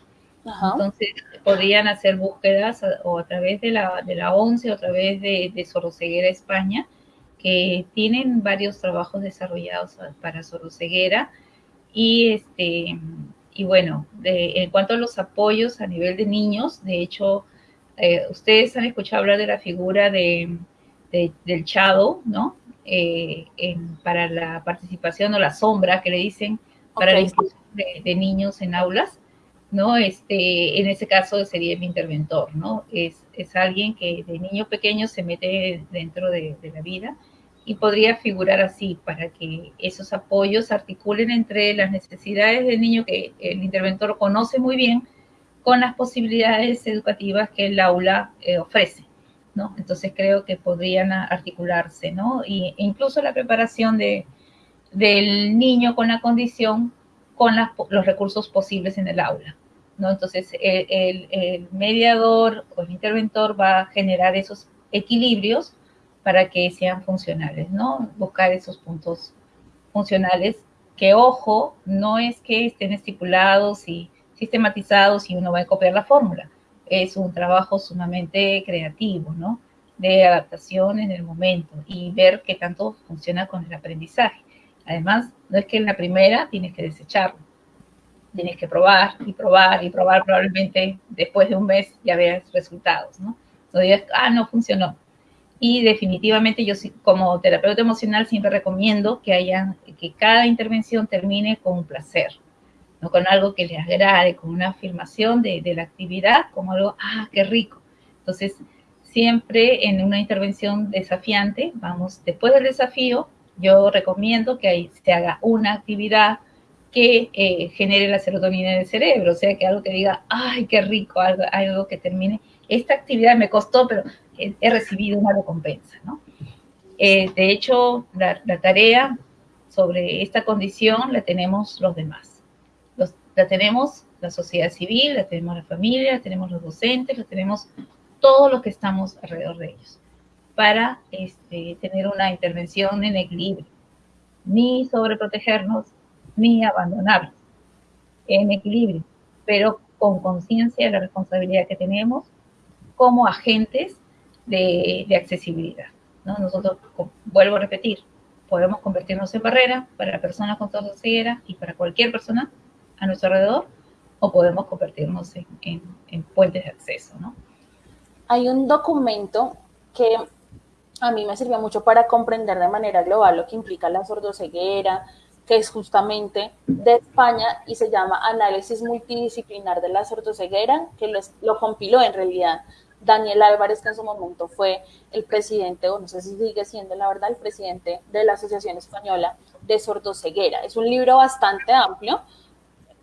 Speaker 2: Ajá. Entonces, podrían hacer búsquedas a, o a través de la, de la ONCE o a través de, de Soroceguera España, que tienen varios trabajos desarrollados para Soroceguera y este y bueno, de, en cuanto a los apoyos a nivel de niños, de hecho, eh, ustedes han escuchado hablar de la figura de, de del Chado, ¿no? Eh, en, para la participación o la sombra que le dicen para okay. la inclusión de, de, niños en aulas, ¿no? Este, en ese caso sería mi interventor, ¿no? Es, es alguien que de niño pequeño se mete dentro de, la vida y podría figurar así para que esos apoyos articulen entre las necesidades del niño que el interventor conoce muy bien con las posibilidades educativas que el aula eh, ofrece, ¿no? Entonces creo que podrían articularse, ¿no? Y, e incluso la preparación de, del niño con la condición con los recursos posibles en el aula, ¿no? Entonces el, el, el mediador o el interventor va a generar esos equilibrios para que sean funcionales, ¿no? Buscar esos puntos funcionales que, ojo, no es que estén estipulados y sistematizados y uno va a copiar la fórmula. Es un trabajo sumamente creativo, ¿no? De adaptación en el momento y ver qué tanto funciona con el aprendizaje. Además, no es que en la primera tienes que desecharlo. Tienes que probar y probar y probar. Probablemente después de un mes ya veas resultados, ¿no? No digas, ah, no funcionó y definitivamente yo como terapeuta emocional siempre recomiendo que haya, que cada intervención termine con un placer, no con algo que le agrade, con una afirmación de, de la actividad, como algo, ah, qué rico. Entonces, siempre en una intervención desafiante, vamos, después del desafío, yo recomiendo que ahí se haga una actividad que eh, genere la serotonina en el cerebro, o sea, que algo que diga, ay, qué rico, algo, algo que termine. Esta actividad me costó, pero he recibido una recompensa, ¿no? Eh, de hecho, la, la, tarea sobre esta condición la tenemos los demás. Los, la tenemos la sociedad civil, la tenemos la familia, la tenemos los docentes, la tenemos todos los que estamos alrededor de ellos, para este, tener una intervención en equilibrio, ni sobreprotegernos, ni abandonarnos, en equilibrio, pero con conciencia de la responsabilidad que tenemos como agentes de, accesibilidad. ¿no? Nosotros, vuelvo a repetir, podemos convertirnos en barrera para personas con ceguera y para cualquier persona a nuestro alrededor, o podemos convertirnos en, en, en puentes de acceso. ¿no?
Speaker 1: Hay un documento que a mí me sirvió mucho para comprender de manera global lo que implica la sordoceguera, que es justamente de España y se llama Análisis Multidisciplinar de la Sordoceguera, que lo, lo compiló en realidad Daniel Álvarez, que en su momento fue el presidente, o no sé si sigue siendo la verdad, el presidente de la Asociación Española de Sordoceguera. Es un libro bastante amplio,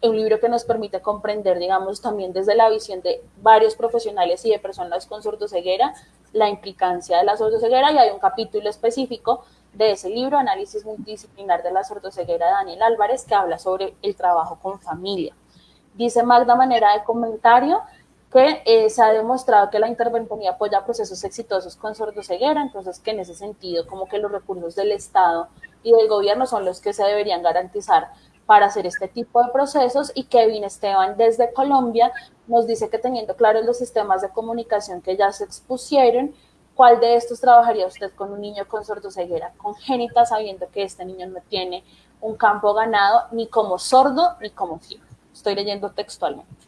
Speaker 1: un libro que nos permite comprender, digamos, también desde la visión de varios profesionales y de personas con sordoceguera, la implicancia de la sordoceguera y hay un capítulo específico de ese libro, Análisis Multidisciplinar de la Sordoceguera de Daniel Álvarez, que habla sobre el trabajo con familia. Dice Magda manera de comentario, que eh, se ha demostrado que la interventonía apoya procesos exitosos con sordoceguera, entonces que en ese sentido como que los recursos del Estado y del gobierno son los que se deberían garantizar para hacer este tipo de procesos y Kevin Esteban desde Colombia nos dice que teniendo claros los sistemas de comunicación que ya se expusieron, ¿cuál de estos trabajaría usted con un niño con sordoceguera congénita sabiendo que este niño no tiene un campo ganado ni como sordo ni como ciego? Estoy leyendo textualmente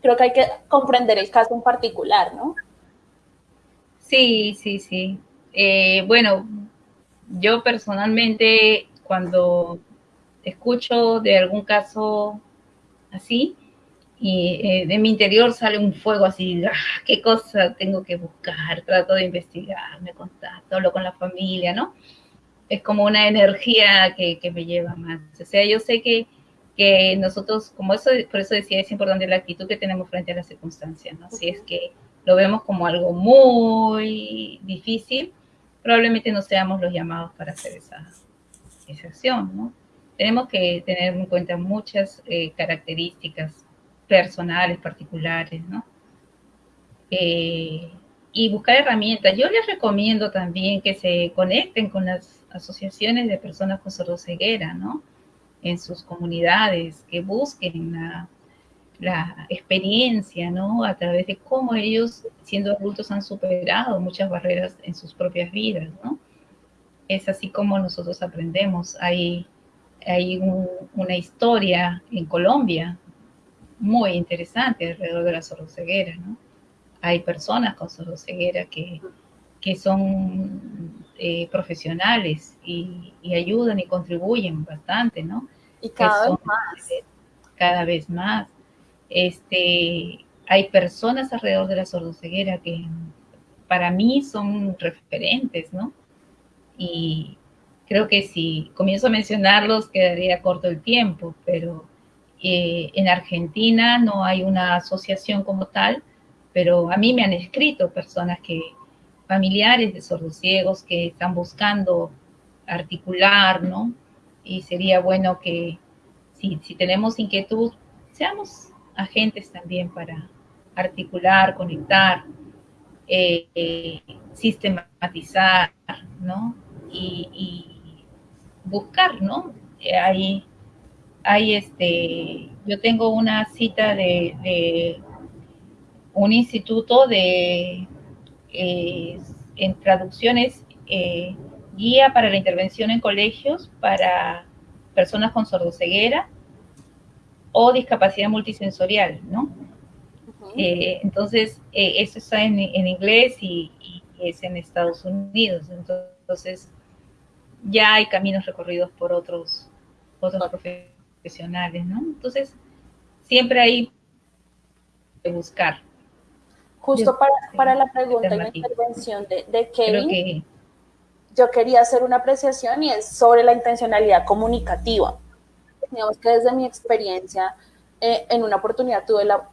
Speaker 1: creo que hay que comprender el caso en particular, ¿no?
Speaker 2: Sí, sí, sí. Eh, bueno, yo personalmente cuando escucho de algún caso así, y eh, de mi interior sale un fuego así, ¡ah! ¿qué cosa tengo que buscar? Trato de investigar, me contacto, hablo con la familia, ¿no? es como una energía que, que, me lleva más. O sea, yo sé que, que nosotros, como eso, por eso decía, es importante la actitud que tenemos frente a las circunstancias, ¿no? Si es que lo vemos como algo muy difícil, probablemente no seamos los llamados para hacer esa, esa acción, ¿no? Tenemos que tener en cuenta muchas eh, características personales, particulares, ¿no? Eh, y buscar herramientas. Yo les recomiendo también que se conecten con las asociaciones de personas con sordoceguera, ¿no? En sus comunidades, que busquen la, experiencia, ¿no? A través de cómo ellos, siendo adultos, han superado muchas barreras en sus propias vidas, ¿no? Es así como nosotros aprendemos. Hay una historia en Colombia muy interesante alrededor de la sordoceguera, ¿no? Hay personas con sordoceguera que, que son eh, profesionales y, ayudan y contribuyen bastante, ¿no?
Speaker 1: Y cada vez más.
Speaker 2: Cada vez más. Este, hay personas alrededor de la sordoceguera que para mí son referentes, ¿no? Y creo que si comienzo a mencionarlos quedaría corto el tiempo, pero eh, en Argentina no hay una asociación como tal, pero a mí me han escrito personas que, familiares de sordos ciegos que están buscando articular, ¿no? Y sería bueno que si, tenemos inquietud, seamos agentes también para articular, conectar, eh, eh, sistematizar, ¿no? Y, y buscar, ¿no? Hay hay este, yo tengo una cita de, un instituto de, eh, en traducciones, eh, guía para la intervención en colegios para personas con sordoceguera o discapacidad multisensorial, ¿no? Eh, entonces, eso está en, inglés y, y, es en Estados Unidos. Entonces, ya hay caminos recorridos por otros, otros profesores profesionales, ¿no? Entonces, siempre hay que buscar.
Speaker 1: Justo para, para la pregunta y la intervención de, de Kevin, yo quería hacer una apreciación y es sobre la intencionalidad comunicativa. Digamos que desde mi experiencia, eh, en una oportunidad tuve la,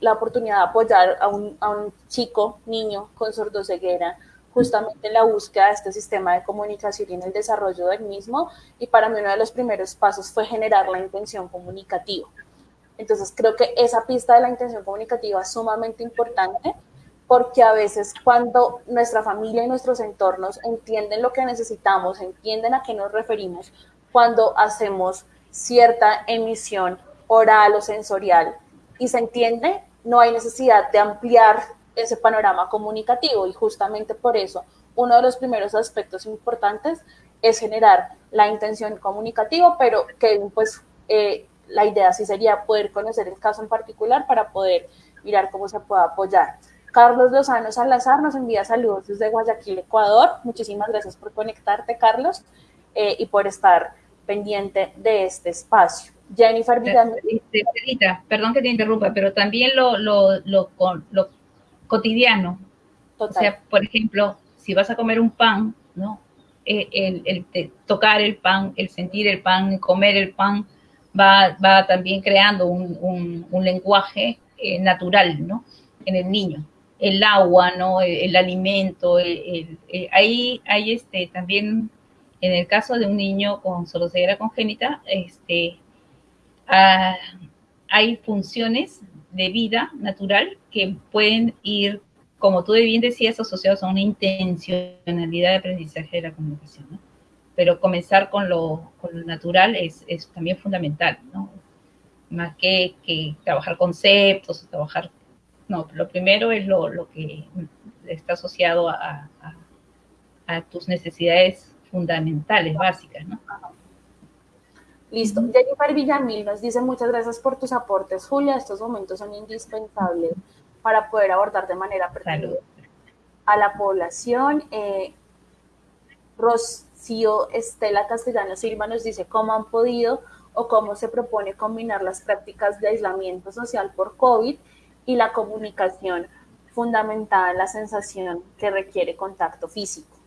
Speaker 1: la oportunidad de apoyar a un, a un, chico, niño con sordoceguera, justamente en la búsqueda de este sistema de comunicación y en el desarrollo del mismo. Y para mí uno de los primeros pasos fue generar la intención comunicativa. Entonces creo que esa pista de la intención comunicativa es sumamente importante porque a veces cuando nuestra familia y nuestros entornos entienden lo que necesitamos, entienden a qué nos referimos, cuando hacemos cierta emisión oral o sensorial y se entiende, no hay necesidad de ampliar ese panorama comunicativo y justamente por eso uno de los primeros aspectos importantes es generar la intención comunicativa, pero que pues eh, la idea sí sería poder conocer el caso en particular para poder mirar cómo se puede apoyar. Carlos Lozano Salazar nos envía saludos desde Guayaquil, Ecuador. Muchísimas gracias por conectarte, Carlos, eh, y por estar pendiente de este espacio. Jennifer Villamil.
Speaker 2: Perdón que te interrumpa, pero también lo, lo, lo, lo cotidiano. O sea, por ejemplo, si vas a comer un pan, ¿no? Eh, el, tocar el pan, el sentir el pan, comer el pan, va, va también creando un, lenguaje eh, natural, ¿no? En el niño. El agua, ¿no? El, alimento, ahí hay este, también, en el caso de un niño con ceguera congénita, este, ah, hay funciones de vida natural que pueden ir, como tú bien decías, asociados a una intencionalidad de aprendizaje de la comunicación. Pero comenzar con lo, con lo natural es, es, también fundamental, ¿no? Más que, que trabajar conceptos, trabajar... No, lo primero es lo, lo que está asociado a, a, a tus necesidades fundamentales, básicas, ¿no?
Speaker 1: Listo. Jennifer Villamil nos dice muchas gracias por tus aportes, Julia. Estos momentos son indispensables para poder abordar de manera pertinente a la población. Eh, Rocío Estela Castellano Silva nos dice cómo han podido o cómo se propone combinar las prácticas de aislamiento social por COVID y la comunicación fundamentada en la sensación que requiere contacto físico.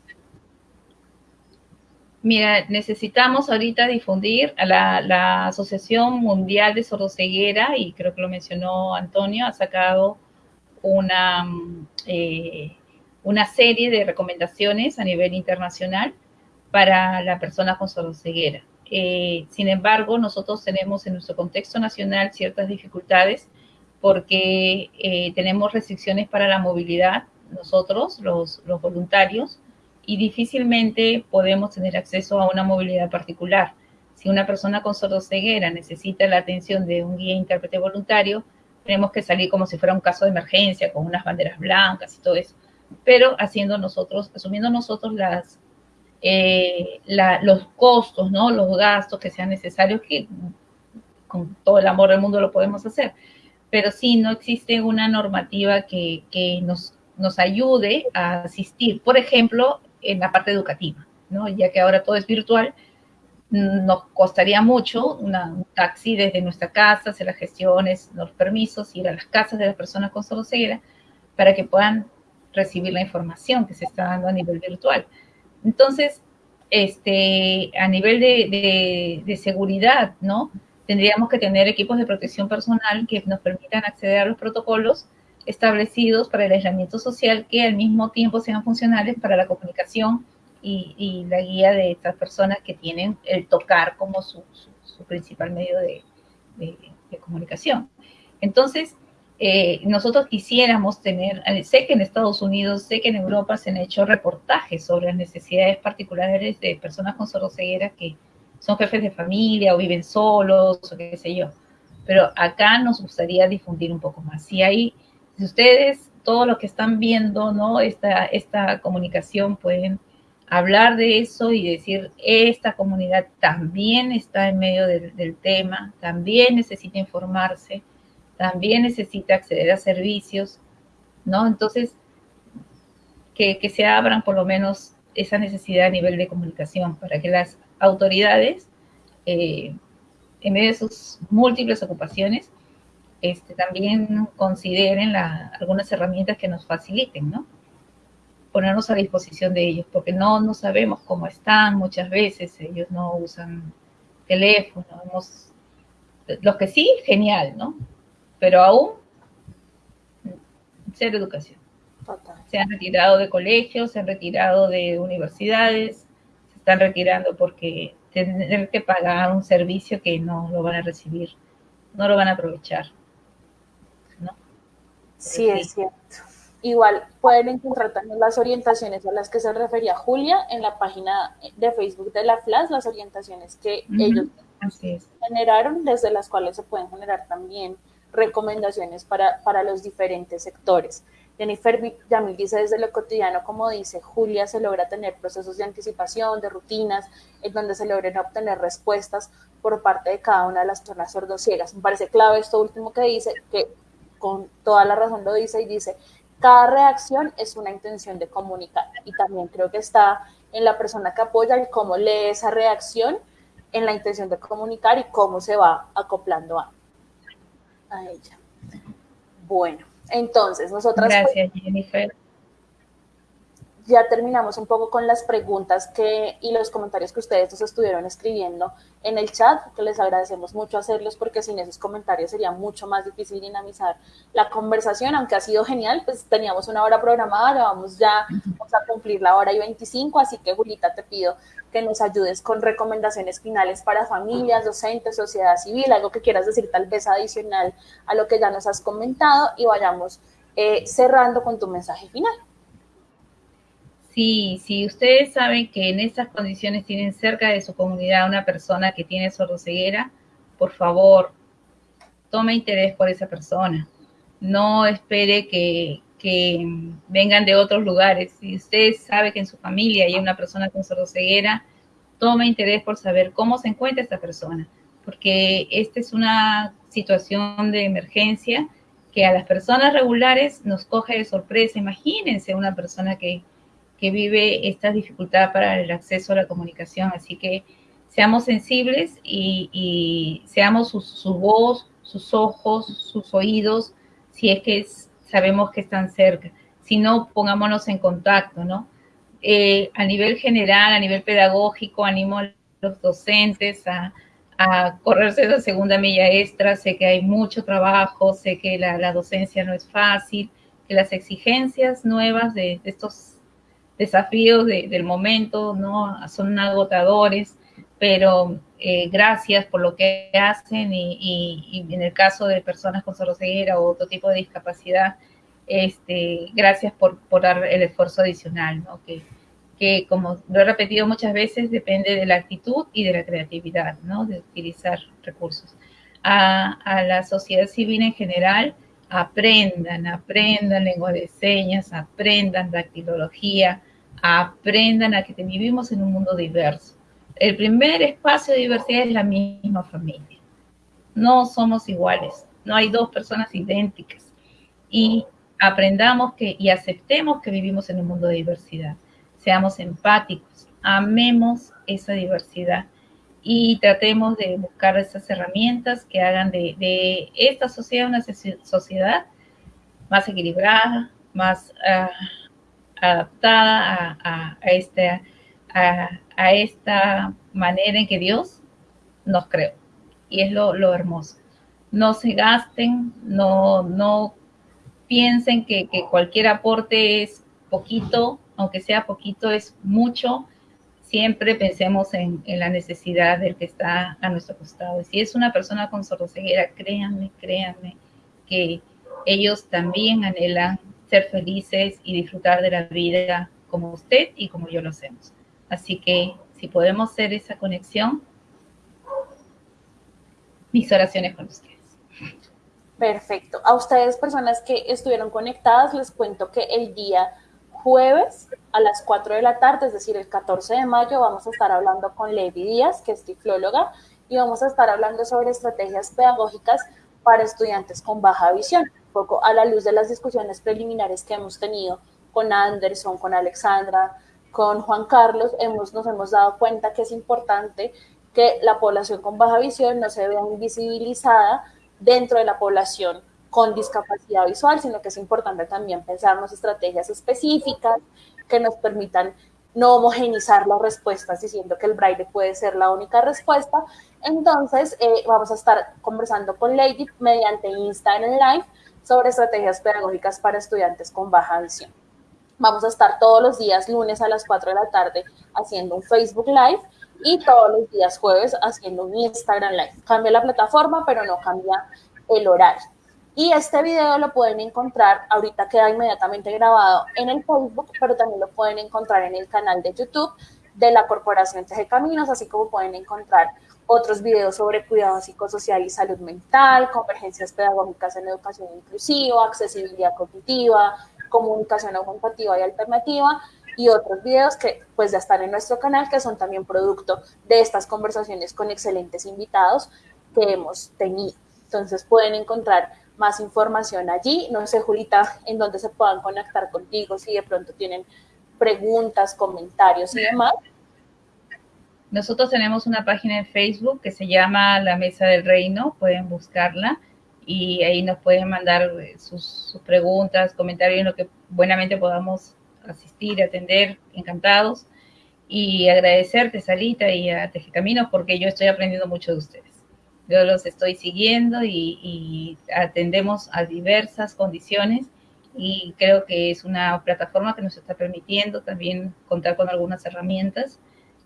Speaker 2: Mira, necesitamos ahorita difundir a la, Asociación Mundial de Sordoceguera, y creo que lo mencionó Antonio, ha sacado una, eh, una serie de recomendaciones a nivel internacional para la persona con sordoceguera. Eh, sin embargo, nosotros tenemos en nuestro contexto nacional ciertas dificultades porque eh, tenemos restricciones para la movilidad, nosotros, los voluntarios, y difícilmente podemos tener acceso a una movilidad particular. Si una persona con sordoceguera necesita la atención de un guía intérprete voluntario, tenemos que salir como si fuera un caso de emergencia, con unas banderas blancas y todo eso. Pero haciendo nosotros, asumiendo nosotros las, eh, los costos, ¿no? los gastos que sean necesarios, que con todo el amor del mundo lo podemos hacer. Pero sí, no existe una normativa que, que nos, nos ayude a asistir. Por ejemplo, en la parte educativa. Ya que ahora todo es virtual, nos costaría mucho un taxi desde nuestra casa, hacer las gestiones, los permisos, ir a las casas de las personas con ceguera para que puedan recibir la información que se está dando a nivel virtual. Entonces, este, a nivel de, de seguridad, ¿no? Tendríamos que tener equipos de protección personal que nos permitan acceder a los protocolos establecidos para el aislamiento social que al mismo tiempo sean funcionales para la comunicación y, la guía de estas personas que tienen el tocar como su, principal medio de, comunicación. Entonces, eh, nosotros quisiéramos tener, eh, sé que en Estados Unidos, sé que en Europa se han hecho reportajes sobre las necesidades particulares de personas con sordocieguera que son jefes de familia o viven solos o qué sé yo. Pero acá nos gustaría difundir un poco más. Si hay si ustedes, todos los que están viendo, ¿no? Esta, esta comunicación pueden hablar de eso y decir, esta comunidad también está en medio del, tema, también necesita informarse, también necesita acceder a servicios, ¿no? Entonces, que, se abran por lo menos esa necesidad a nivel de comunicación para que las autoridades, eh, en medio de sus múltiples ocupaciones, este, también consideren algunas herramientas que nos faciliten, ¿no? Ponernos a disposición de ellos, porque no, no sabemos cómo están muchas veces, ellos no usan teléfono, los que sí, genial, ¿no? Pero aún, ser educación. Se han retirado de colegios, se han retirado de universidades, se están retirando porque tener que pagar un servicio que no lo van a recibir, no lo van a aprovechar.
Speaker 1: Sí, es cierto. Igual pueden encontrar también las orientaciones a las que se refería Julia en la página de Facebook de la FLAS, las orientaciones que ellos generaron, desde las cuales se pueden generar también recomendaciones para, para los diferentes sectores. Jennifer Yamil dice desde lo cotidiano, como dice Julia, se logra tener procesos de anticipación, de rutinas, en donde se logren obtener respuestas por parte de cada una de las personas sordociegas. Me parece clave esto último que dice, que con toda la razón lo dice y dice, cada reacción es una intención de comunicar. Y también creo que está en la persona que apoya el cómo lee esa reacción en la intención de comunicar y cómo se va acoplando a, ella. Bueno, entonces nosotras...
Speaker 2: Gracias, Jennifer
Speaker 1: ya terminamos un poco con las preguntas que, y los comentarios que ustedes nos estuvieron escribiendo en el chat, que les agradecemos mucho hacerlos porque sin esos comentarios sería mucho más difícil dinamizar la conversación, aunque ha sido genial, pues teníamos una hora programada, ya vamos ya a cumplir la hora y 25, así que Julita te pido que nos ayudes con recomendaciones finales para familias, docentes, sociedad civil, algo que quieras decir tal vez adicional a lo que ya nos has comentado y vayamos eh, cerrando con tu mensaje final.
Speaker 2: Sí, si ustedes saben que en estas condiciones tienen cerca de su comunidad una persona que tiene sordoceguera, por favor, tome interés por esa persona. No espere que, vengan de otros lugares. Si usted sabe que en su familia hay una persona con sordoceguera, tome interés por saber cómo se encuentra esta persona, porque esta es una situación de emergencia que a las personas regulares nos coge de sorpresa. Imagínense una persona que vive esta dificultad para el acceso a la comunicación. Así que seamos sensibles y, seamos su, voz, sus ojos, sus oídos, si es que sabemos que están cerca. Si no, pongámonos en contacto, ¿no? eh, a nivel general, a nivel pedagógico, animo a los docentes a, a correrse esa segunda milla extra. Sé que hay mucho trabajo, sé que la, la docencia no es fácil, que las exigencias nuevas de estos desafíos de, del momento no son agotadores, pero eh, gracias por lo que hacen y, y, y, en el caso de personas con sordocieguera o otro tipo de discapacidad, este, gracias por, por dar el esfuerzo adicional, ¿no? que, que, como lo he repetido muchas veces, depende de la actitud y de la creatividad, ¿no? de utilizar recursos. A, a la sociedad civil en general, aprendan, aprendan lengua de señas, aprendan dactilología, aprendan a que vivimos en un mundo diverso. El primer espacio de diversidad es la misma familia. No somos iguales, no hay dos personas idénticas. Y aprendamos que y aceptemos que vivimos en un mundo de diversidad. Seamos empáticos, amemos esa diversidad y tratemos de buscar esas herramientas que hagan de, esta sociedad una sociedad más equilibrada, más uh, adaptada este, a, a, esta manera en que Dios nos creó. Y es lo, lo hermoso. No se gasten, no, no piensen que cualquier aporte es poquito, aunque sea poquito, es mucho. Siempre pensemos en, la necesidad del que está a nuestro costado. Si es una persona con sordoceguera, créanme, créanme que ellos también anhelan ser felices y disfrutar de la vida como usted y como yo lo hacemos. Así que si podemos hacer esa conexión, mis oraciones con ustedes.
Speaker 1: Perfecto. A ustedes, personas que estuvieron conectadas, les cuento que el día jueves a las 4 de la tarde, es decir, el 14 de mayo, vamos a estar hablando con Levi Díaz, que es tiflóloga, y vamos a estar hablando sobre estrategias pedagógicas para estudiantes con baja visión, un poco a la luz de las discusiones preliminares que hemos tenido con Anderson, con Alexandra, con Juan Carlos, hemos, nos hemos dado cuenta que es importante que la población con baja visión no se vea invisibilizada dentro de la población con discapacidad visual, sino que es importante también pensarnos estrategias específicas que nos permitan no homogenizar las respuestas diciendo que el braille puede ser la única respuesta. Entonces, eh, vamos a estar conversando con Lady mediante Instagram Live sobre estrategias pedagógicas para estudiantes con baja visión. Vamos a estar todos los días lunes a las 4 de la tarde haciendo un Facebook Live y todos los días jueves haciendo un Instagram Live. Cambia la plataforma, pero no cambia el horario. Y este video lo pueden encontrar, ahorita queda inmediatamente grabado en el Facebook, pero también lo pueden encontrar en el canal de YouTube de la Corporación Teje Caminos, así como pueden encontrar otros videos sobre cuidado psicosocial y salud mental, convergencias pedagógicas en educación inclusiva, accesibilidad cognitiva, comunicación aumentativa y alternativa, y otros videos que pues ya están en nuestro canal, que son también producto de estas conversaciones con excelentes invitados que hemos tenido. Entonces pueden encontrar más información allí. No sé, Julita, en dónde se puedan conectar contigo, si de pronto tienen preguntas, comentarios y demás.
Speaker 2: Nosotros tenemos una página en Facebook que se llama La Mesa del Reino, pueden buscarla y ahí nos pueden mandar sus, sus preguntas, comentarios en lo que buenamente podamos asistir, atender, encantados. Y agradecerte, Salita, y a Tejecaminos, porque yo estoy aprendiendo mucho de ustedes. Yo los estoy siguiendo y, y, atendemos a diversas condiciones y creo que es una plataforma que nos está permitiendo también contar con algunas herramientas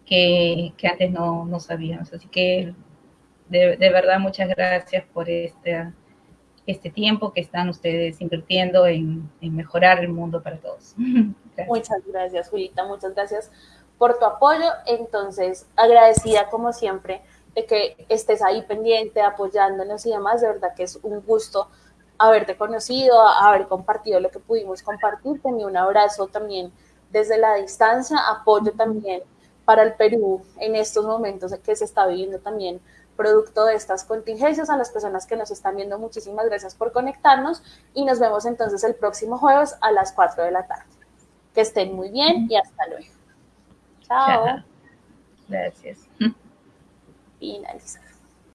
Speaker 2: que, que antes no, no, sabíamos. Así que de, de, verdad muchas gracias por este, este tiempo que están ustedes invirtiendo en, en mejorar el mundo para todos.
Speaker 1: Gracias. Muchas gracias, Julita. Muchas gracias por tu apoyo. Entonces, agradecida como siempre de que estés ahí pendiente, apoyándonos y demás. De verdad que es un gusto haberte conocido, haber compartido lo que pudimos compartir. Tenía un abrazo también desde la distancia, apoyo también para el Perú en estos momentos que se está viviendo también producto de estas contingencias. A las personas que nos están viendo, muchísimas gracias por conectarnos y nos vemos entonces el próximo jueves a las 4 de la tarde. Que estén muy bien y hasta luego. Chao.
Speaker 2: Chao. Gracias.
Speaker 1: Finalizar.